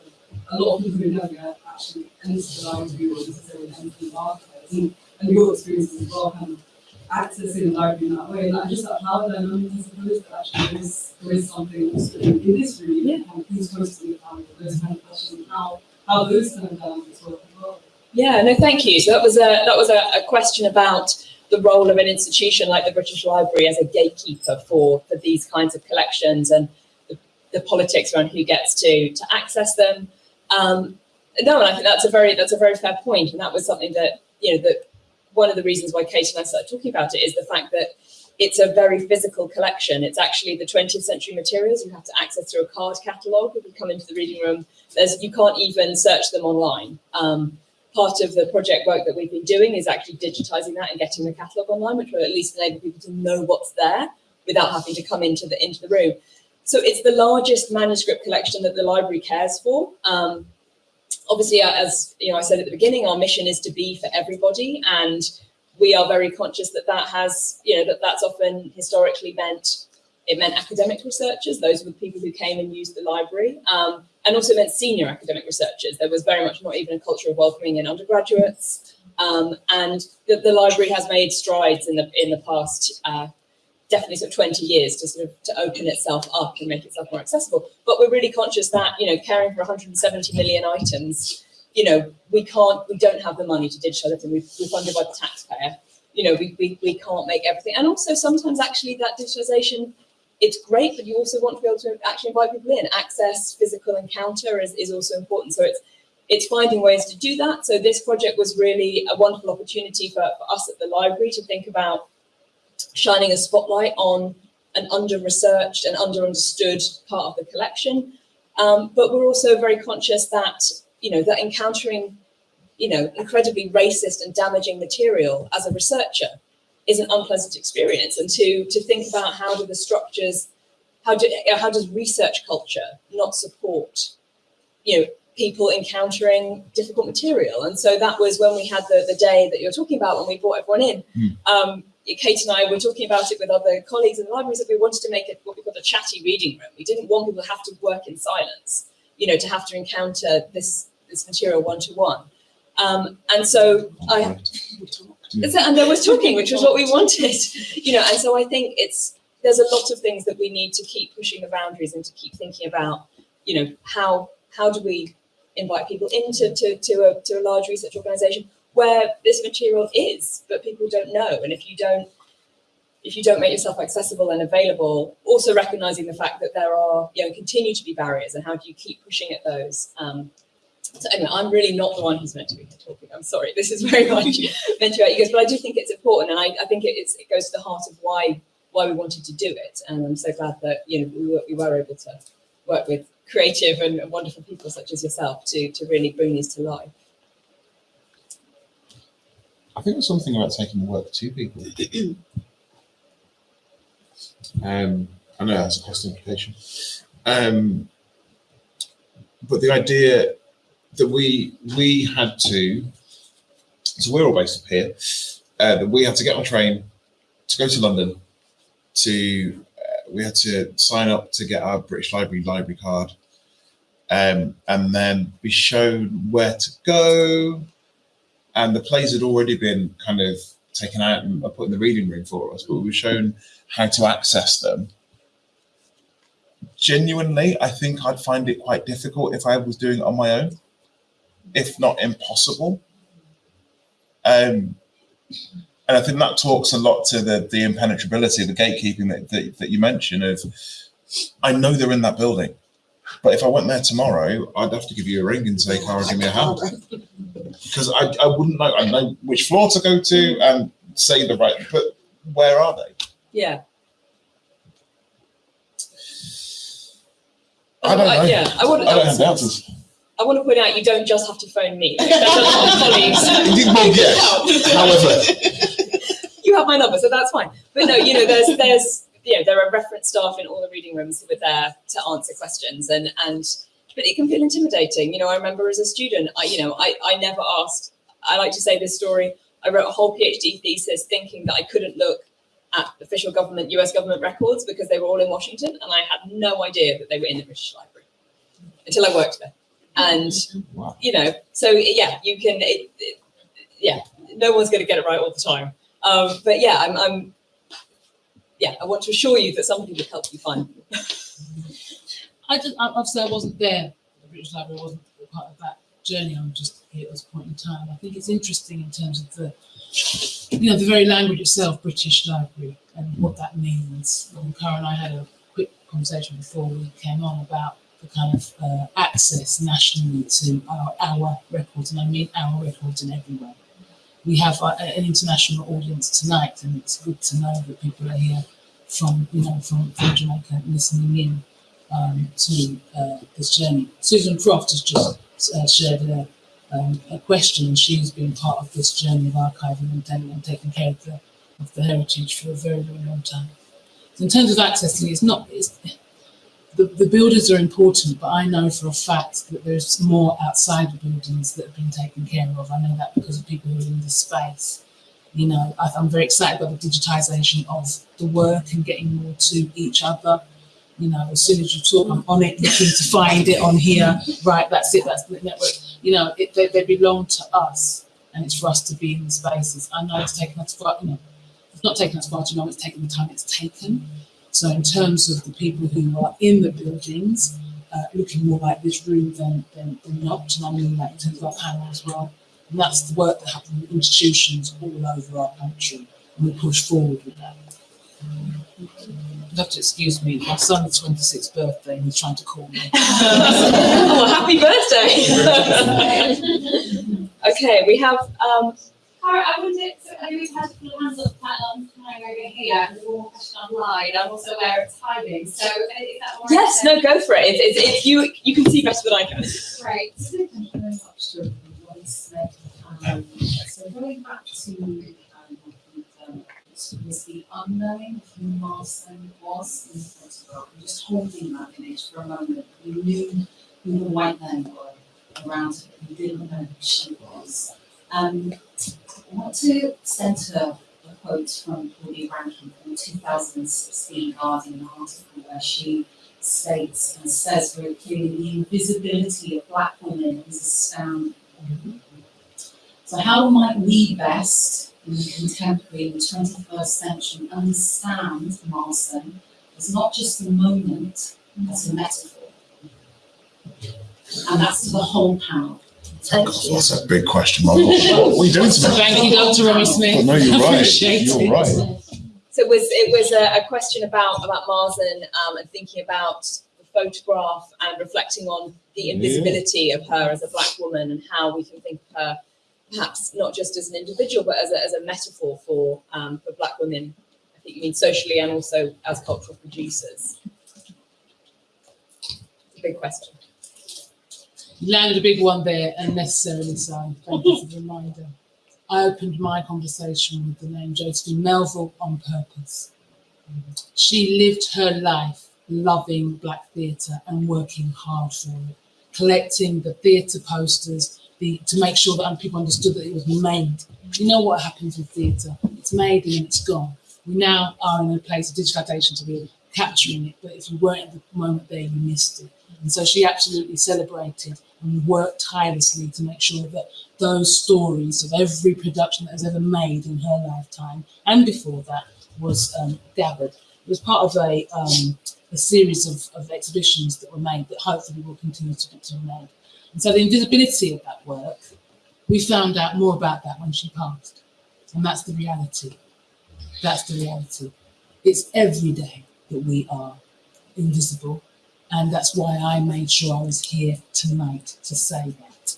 a lot of people who never actually enter the library or necessarily enter the archives. And, and your experiences as well, kind of accessing the library in that way. And I just like how dynamic I suppose that actually there is, there is something also in in this room, yeah. of who's hosting the panel, those kind of questions, and how, how those kind of dynamics work as well. Yeah, no, thank you. So that was a that was a, a question about the role of an institution like the British Library as a gatekeeper for for these kinds of collections and the, the politics around who gets to to access them. Um, no, and I think that's a very that's a very fair point, and that was something that you know that one of the reasons why Kate and I started talking about it is the fact that it's a very physical collection. It's actually the 20th century materials you have to access through a card catalogue. If you come into the reading room, there's you can't even search them online. Um, part of the project work that we've been doing is actually digitizing that and getting the catalogue online, which will at least enable people to know what's there without having to come into the into the room. So it's the largest manuscript collection that the library cares for. Um, obviously, uh, as you know, I said at the beginning, our mission is to be for everybody, and we are very conscious that that has, you know, that that's often historically meant it meant academic researchers; those were the people who came and used the library, um, and also meant senior academic researchers. There was very much not even a culture of welcoming in undergraduates, um, and the, the library has made strides in the in the past. Uh, definitely sort of 20 years to sort of to open itself up and make itself more accessible. But we're really conscious that, you know, caring for 170 million items you know, we can't, we don't have the money to digitalize everything. We, we're funded by the taxpayer. You know, we, we, we can't make everything. And also sometimes actually that digitalization, it's great, but you also want to be able to actually invite people in. Access, physical encounter is, is also important. So it's, it's finding ways to do that. So this project was really a wonderful opportunity for, for us at the library to think about shining a spotlight on an under-researched and under-understood part of the collection. Um, but we're also very conscious that, you know, that encountering, you know, incredibly racist and damaging material as a researcher is an unpleasant experience. And to, to think about how do the structures, how, do, how does research culture not support, you know, people encountering difficult material. And so that was when we had the, the day that you're talking about, when we brought everyone in. Um, Kate and I were talking about it with other colleagues in the libraries that we wanted to make it what we called a chatty reading room. We didn't want people to have to work in silence, you know, to have to encounter this, this material one-to-one. Um, and so I, and there was talking, which was what we wanted, you know, and so I think it's, there's a lot of things that we need to keep pushing the boundaries and to keep thinking about, you know, how, how do we invite people into to, to, a, to a large research organization where this material is, but people don't know. And if you don't, if you don't make yourself accessible and available, also recognizing the fact that there are, you know, continue to be barriers and how do you keep pushing at those? Um, so anyway, I'm really not the one who's meant to be here talking. I'm sorry. This is very much meant to be you guys, but I do think it's important, and I, I think it, it's, it goes to the heart of why why we wanted to do it. And I'm so glad that you know we were, we were able to work with creative and wonderful people such as yourself to to really bring these to life. I think there's something about taking work to people. um, I know that's a cost implication. Um, but the idea that we we had to, so we're all based up here, uh, that we had to get on a train to go to London, to uh, we had to sign up to get our British Library library card, um, and then be shown where to go, and the plays had already been kind of taken out and put in the reading room for us, but we were shown how to access them. Genuinely, I think I'd find it quite difficult if I was doing it on my own, if not impossible. Um, and I think that talks a lot to the, the impenetrability, of the gatekeeping that, that, that you mentioned of, I know they're in that building, but if I went there tomorrow, I'd have to give you a ring and say, Cara, give me a hand. Because I, I wouldn't know, I know which floor to go to and say the right, but where are they? Yeah. I don't uh, know. yeah, I would. I don't have the answers. I want to point out you don't just have to phone me. Like, there's a lot colleagues. Indeed, well, yes. However, you have my number, so that's fine. But no, you know, there's there's you know there are reference staff in all the reading rooms who are there to answer questions, and and but it can feel intimidating. You know, I remember as a student, I you know I I never asked. I like to say this story. I wrote a whole PhD thesis thinking that I couldn't look at official government, US government records because they were all in Washington, and I had no idea that they were in the British Library until I worked there. And you know, so yeah, you can. It, it, yeah, no one's going to get it right all the time. Um, but yeah, I'm, I'm. Yeah, I want to assure you that somebody will help you find them. I just, obviously, I wasn't there. The British Library wasn't part of that journey. I'm just here at this point in time. I think it's interesting in terms of the, you know, the very language itself, British Library, and what that means. And Cara and I had a quick conversation before we came on about the kind of uh, access nationally to our, our records, and I mean our records in every way. We have uh, an international audience tonight, and it's good to know that people are here from, you know, from, from Jamaica listening in um, to uh, this journey. Susan Croft has just uh, shared a, um, a question, and she's been part of this journey of archiving and, and taking care of the, of the heritage for a very, very long time. So in terms of accessing, it's not, it's, the, the buildings are important, but I know for a fact that there's more outside the buildings that have been taken care of. I know that because of people who are in the space. You know, I'm very excited about the digitization of the work and getting more to each other. You know, as soon as you talk, I'm on it, looking to find it on here. Right, that's it, that's the network. You know, it, they, they belong to us, and it's for us to be in the spaces. I know it's taken us far, you know, it's not taken us far too long, it's taken the time it's taken. So in terms of the people who are in the buildings, uh, looking more like this room than, than, than not. And I mean that in terms of our panel as well. And that's the work that happens in institutions all over our country. And we push forward with that. You have to excuse me, my son's 26th birthday and he's trying to call me. oh, happy birthday! okay, we have um, I wanted, so I know we've had a couple of hands up quite a long time over here, and there's one more question online. I'm also aware of timing, so uh, is that all right? yes, no, go for it. It's, it's, it's you. You can see better than I can. Great. Thank you very much to everybody said. Um, so going back to um, um, was the unknowing of who Marson was in the photograph, and just holding that image for a moment. We knew who the white men were around her, we didn't know who she was. Um, I want to centre a quote from Claudia Rankine from the 2016 Guardian article where she states and says very clearly the invisibility of black women is astounding. So how might we best, in the contemporary, in the 21st century, understand Marson as not just a moment, as a metaphor? And that's the whole panel. Thank you. That's a big question mark. What are you doing to me? Thank you, Dr. Romy Smith. But no, you're right. You're it. right. So it was it was a, a question about about Marsden um, and thinking about the photograph and reflecting on the invisibility of her as a black woman and how we can think of her perhaps not just as an individual but as a, as a metaphor for um, for black women. I think you mean socially and also as cultural producers. It's a big question. Landed a big one there, unnecessarily so. Thank you for oh, the reminder. I opened my conversation with the name Josephine Melville on purpose. She lived her life loving black theatre and working hard for it, collecting the theatre posters the, to make sure that people understood that it was made. You know what happens with theatre? It's made and it's gone. We now are in a place of digitalisation to be capturing it, but if you weren't at the moment there, you missed it. And so she absolutely celebrated and worked tirelessly to make sure that those stories of every production that was ever made in her lifetime and before that was um, gathered. It was part of a, um, a series of, of exhibitions that were made that hopefully will continue to be made. And so the invisibility of that work, we found out more about that when she passed. And that's the reality. That's the reality. It's every day that we are invisible. And that's why I made sure I was here tonight to say that.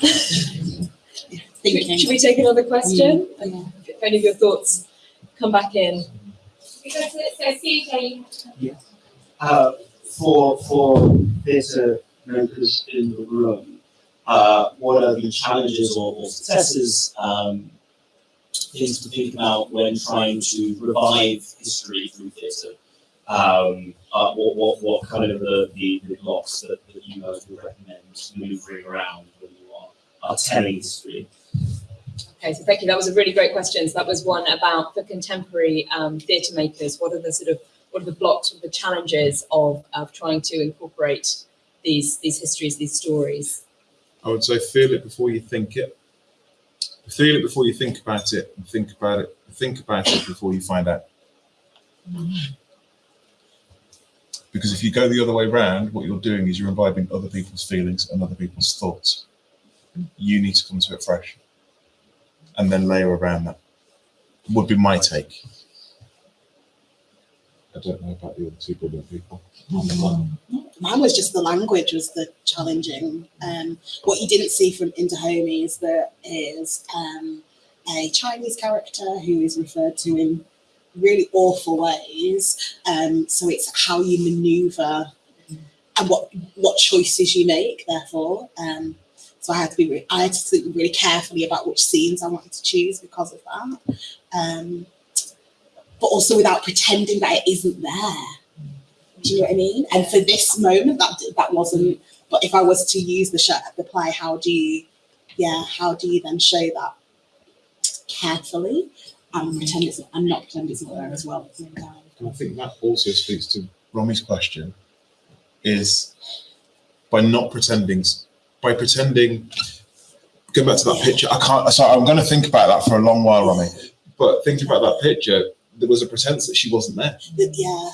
Should we, should we take another question? If any of your thoughts come back in. Because it says CJ, uh, for for theatre makers in the room, uh, what are the challenges or, or successes, um, things to think about when trying to revive history through theatre? Um, uh, what, what, what kind of the, the, the blocks that, that you guys would recommend maneuvering around when you are, are telling history? Okay, so thank you. That was a really great question. So that was one about for contemporary um, theatre makers. What are the sort of what are the blocks, are the challenges of, of trying to incorporate these these histories, these stories? I would say feel it before you think it. Feel it before you think about it, and think about it. Think about it before you find out. Because if you go the other way round, what you're doing is you're imbibing other people's feelings and other people's thoughts. You need to come to it fresh, and then layer around that. Would be my take. I don't know about the other two brilliant people. Mine was just the language was the challenging. Um, what you didn't see from In Dahomey is there is um, a Chinese character who is referred to in really awful ways. Um, so it's how you maneuver and what what choices you make. Therefore, um, so I had to be re- I had to think really carefully about which scenes I wanted to choose because of that. Um, but also without pretending that it isn't there. Do you know what I mean? And for this moment, that that wasn't. But if I was to use the show, the play, how do you, yeah, how do you then show that carefully and pretend it's and not pretend it's not there as well? at the same time? And I think that also speaks to Romy's question is by not pretending, by pretending, Going back to that picture, I can't. Sorry, I'm going to think about that for a long while, Romy. But thinking about that picture, there was a pretense that she wasn't there. That- yeah,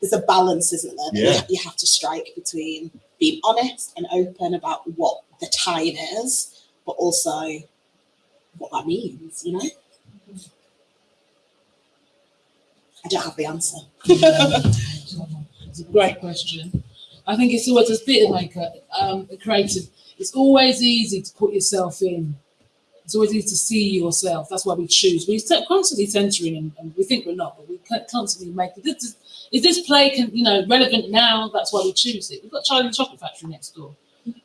there's a balance, isn't there? that you- Yeah. You, have to strike between being honest and open about what the time is, but also what that means, you know? I don't have the answer. It's a great question. I think it's always a theatre maker, um, a creative. It's always easy to put yourself in. It's always easy to see yourself. That's why we choose. We're constantly censoring, and, and we think we're not, but we constantly make it. This, is this play, can, you know, relevant now? That's why we choose it. We've got Charlie and the Chocolate Factory next door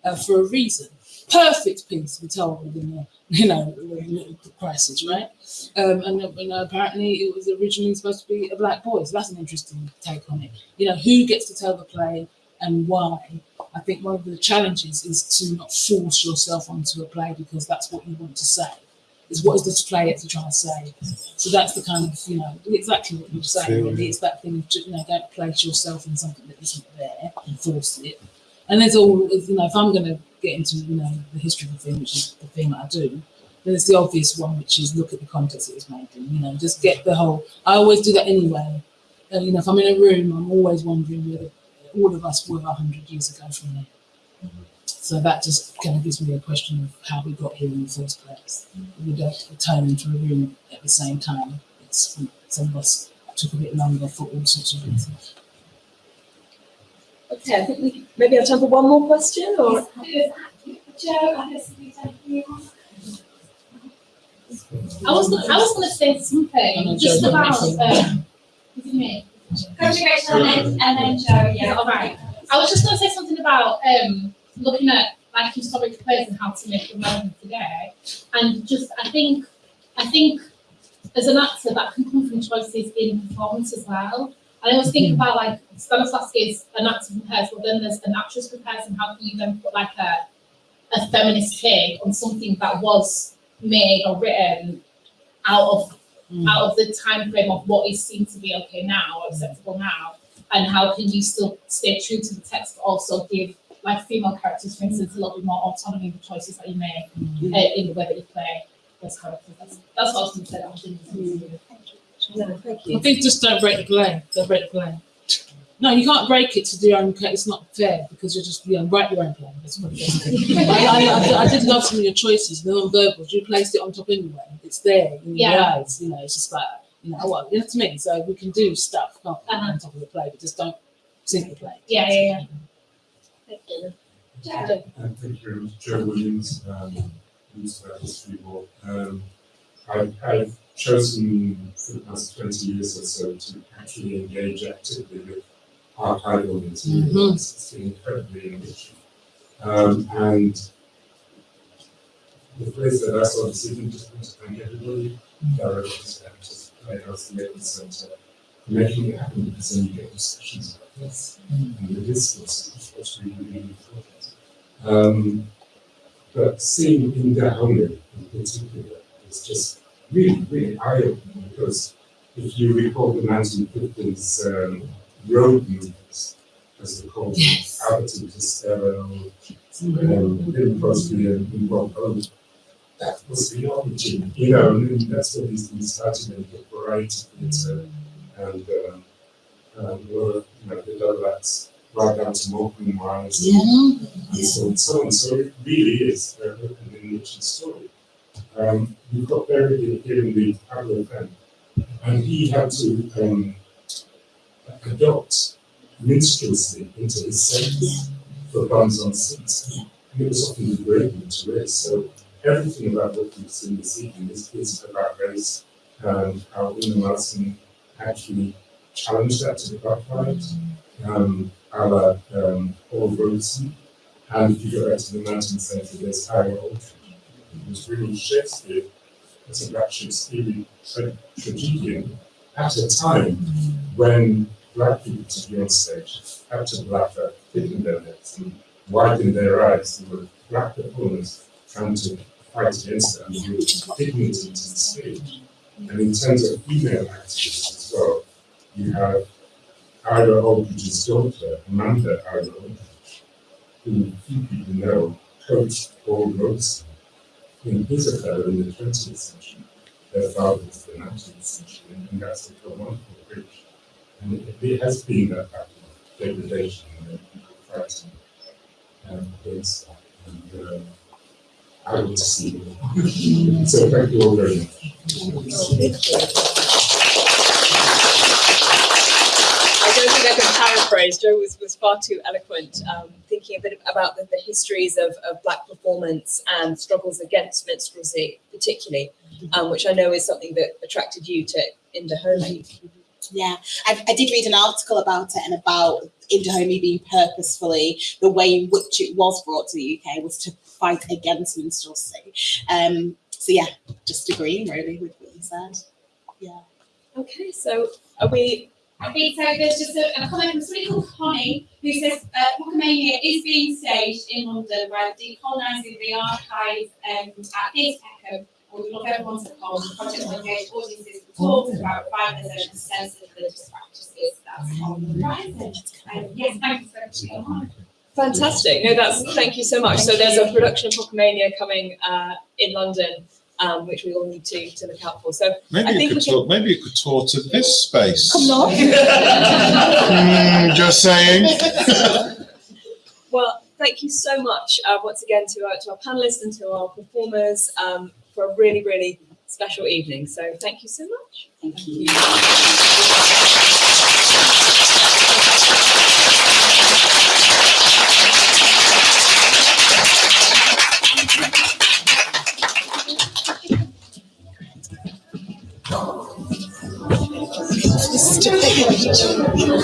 uh, for a reason. Perfect piece, we told within the, you know, the crisis, right? Um, and, uh, know, apparently it was originally supposed to be a black boy. So that's an interesting take on it. You know, who gets to tell the play and why? I think one of the challenges is to not force yourself onto a play because that's what you want to say. Is what is this play actually trying to say? So that's the kind of, you know, exactly what you're saying. Really. It's that thing of, you know, don't place yourself in something that isn't there and force it. And there's all, you know, if I'm going to get into, you know, the history of the thing, which is the thing that I do, then it's the obvious one, which is look at the context it was made in, you know, just get the whole, I always do that anyway. And, you know, if I'm in a room, I'm always wondering whether all of us were 100 years ago from now. So that just kind of gives me a question of how we got here in the first place. We don't return into a room at the same time. It's some of us took a bit longer for all sorts of reasons. Okay, I think we maybe have time for one more question or Joe, I guess we don't really want- I was gonna, I was gonna say Oh, something just about, don't um, is it me? Yeah, all right. I was just gonna say something about, um, looking at like historic plays and how to make them relevant today. And just, I think, I think as an actor, that can come from choices in performance as well. And I always think about like Stanislavski is an actor prepares, but then there's an actress prepares, and how can you then put like a a feminist take on something that was made or written out of Mm. out of the time frame of what is seen to be okay now or acceptable now, and how can you still stay true to the text but also give like female characters, for instance, a little bit more autonomy in the choices that you make mm. uh, in the way that you play those characters. That's, that's what I was going to say. That was really No, thank I think just don't break the play. Don't break the play. No, you can't break it to do your own. play. It's not fair because you're just you know write your own play. That's what it is. I, I, I, I did love some of your choices. The non-verbals. You placed it on top anyway. It's there in your Yeah. eyes. You know, it's just like you know what you know what I mean. So we can do stuff can't we, on top of the play, but just don't sink the play. Yeah, yeah, yeah. Thank you. Uh, Thank you very much, Joe Williams, um, Minister of History Board. Um, I, I've chosen for the past twenty years or so to actually engage actively with archival materials. It's been incredibly enriching. Um, and the place that I saw this evening, just want to thank everybody, directors, actors, playhouse, Labour Centre, for making it happen because then you get discussions like this. And the discourse is what's really, really important. Um, but seeing in Dahomey in particular is just really, really eye-opening because if you recall the 1950s um, road users, as called, Abbott and Costello, um, Bing Crosby and and Rob Owen, that was the origin, you know, and that's when these things started in the variety theatre and um, um, were, you know, the Lovelace right down to Morecambe Wise Yeah. and so on and so on. So it really is a, an enriching story. Um, you've got buried in in the Pablo Pen, and he had to um, adopt minstrelsy into his sets for buns on seats. And it was often degrading to race. So everything about what we've seen this evening is, is about race, um, how Una Marson actually challenged that to the backfight, um, a la um, Paul. And if you go back to the Mountain Centre, there's Ira Aldridge. It really Shakespeare as a Shakespearean tra- tragedian at a time when black people to be on stage had to blacker, thicken their necks and widen their eyes. There were black performers trying to fight against that and bring dignity to the stage. And in terms of female actors as well, you have Ira Aldridge's daughter, Amanda Ira who few people know, coached Paul Robeson his affair in the twentieth century, their father was the nineteenth century, and- and that's a wonderful bridge. And it, it has been a of degradation and fighting um, against that. And um, I would see so thank you all very much. I don't think I can paraphrase. Joe was, was far too eloquent, um, thinking a bit about the, the histories of, of black performance and struggles against minstrelsy, particularly, um, which I know is something that attracted you to In Dahomey. Yeah, I, I did read an article about it and about In Dahomey being purposefully the way in which it was brought to the UK was to fight against minstrelsy. Um, so yeah, just agreeing really with what you said. Yeah. Okay, so are we? Okay, so there's just a, a comment from somebody called Connie who says uh, Pocomania is being staged in London by decolonising the archive um, at Theatre Echo. And we love everyone to come. The project will engage audiences to talk about revitalisation and sensitive religious practices. That's on the horizon. Um, yes, thank you so much for your time. Fantastic. No, that's thank you so much. so there's a production of Pocomania coming uh, in London, um, which we all need to, to look out for. So Maybe I you could we can. talk. Maybe you could tour to this space. Come on. Hmm, just saying. Well, thank you so much uh, once again to our, to our panelists and to our performers um, for a really, really special evening. So thank you so much. Thank you.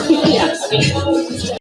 yeah, I mean,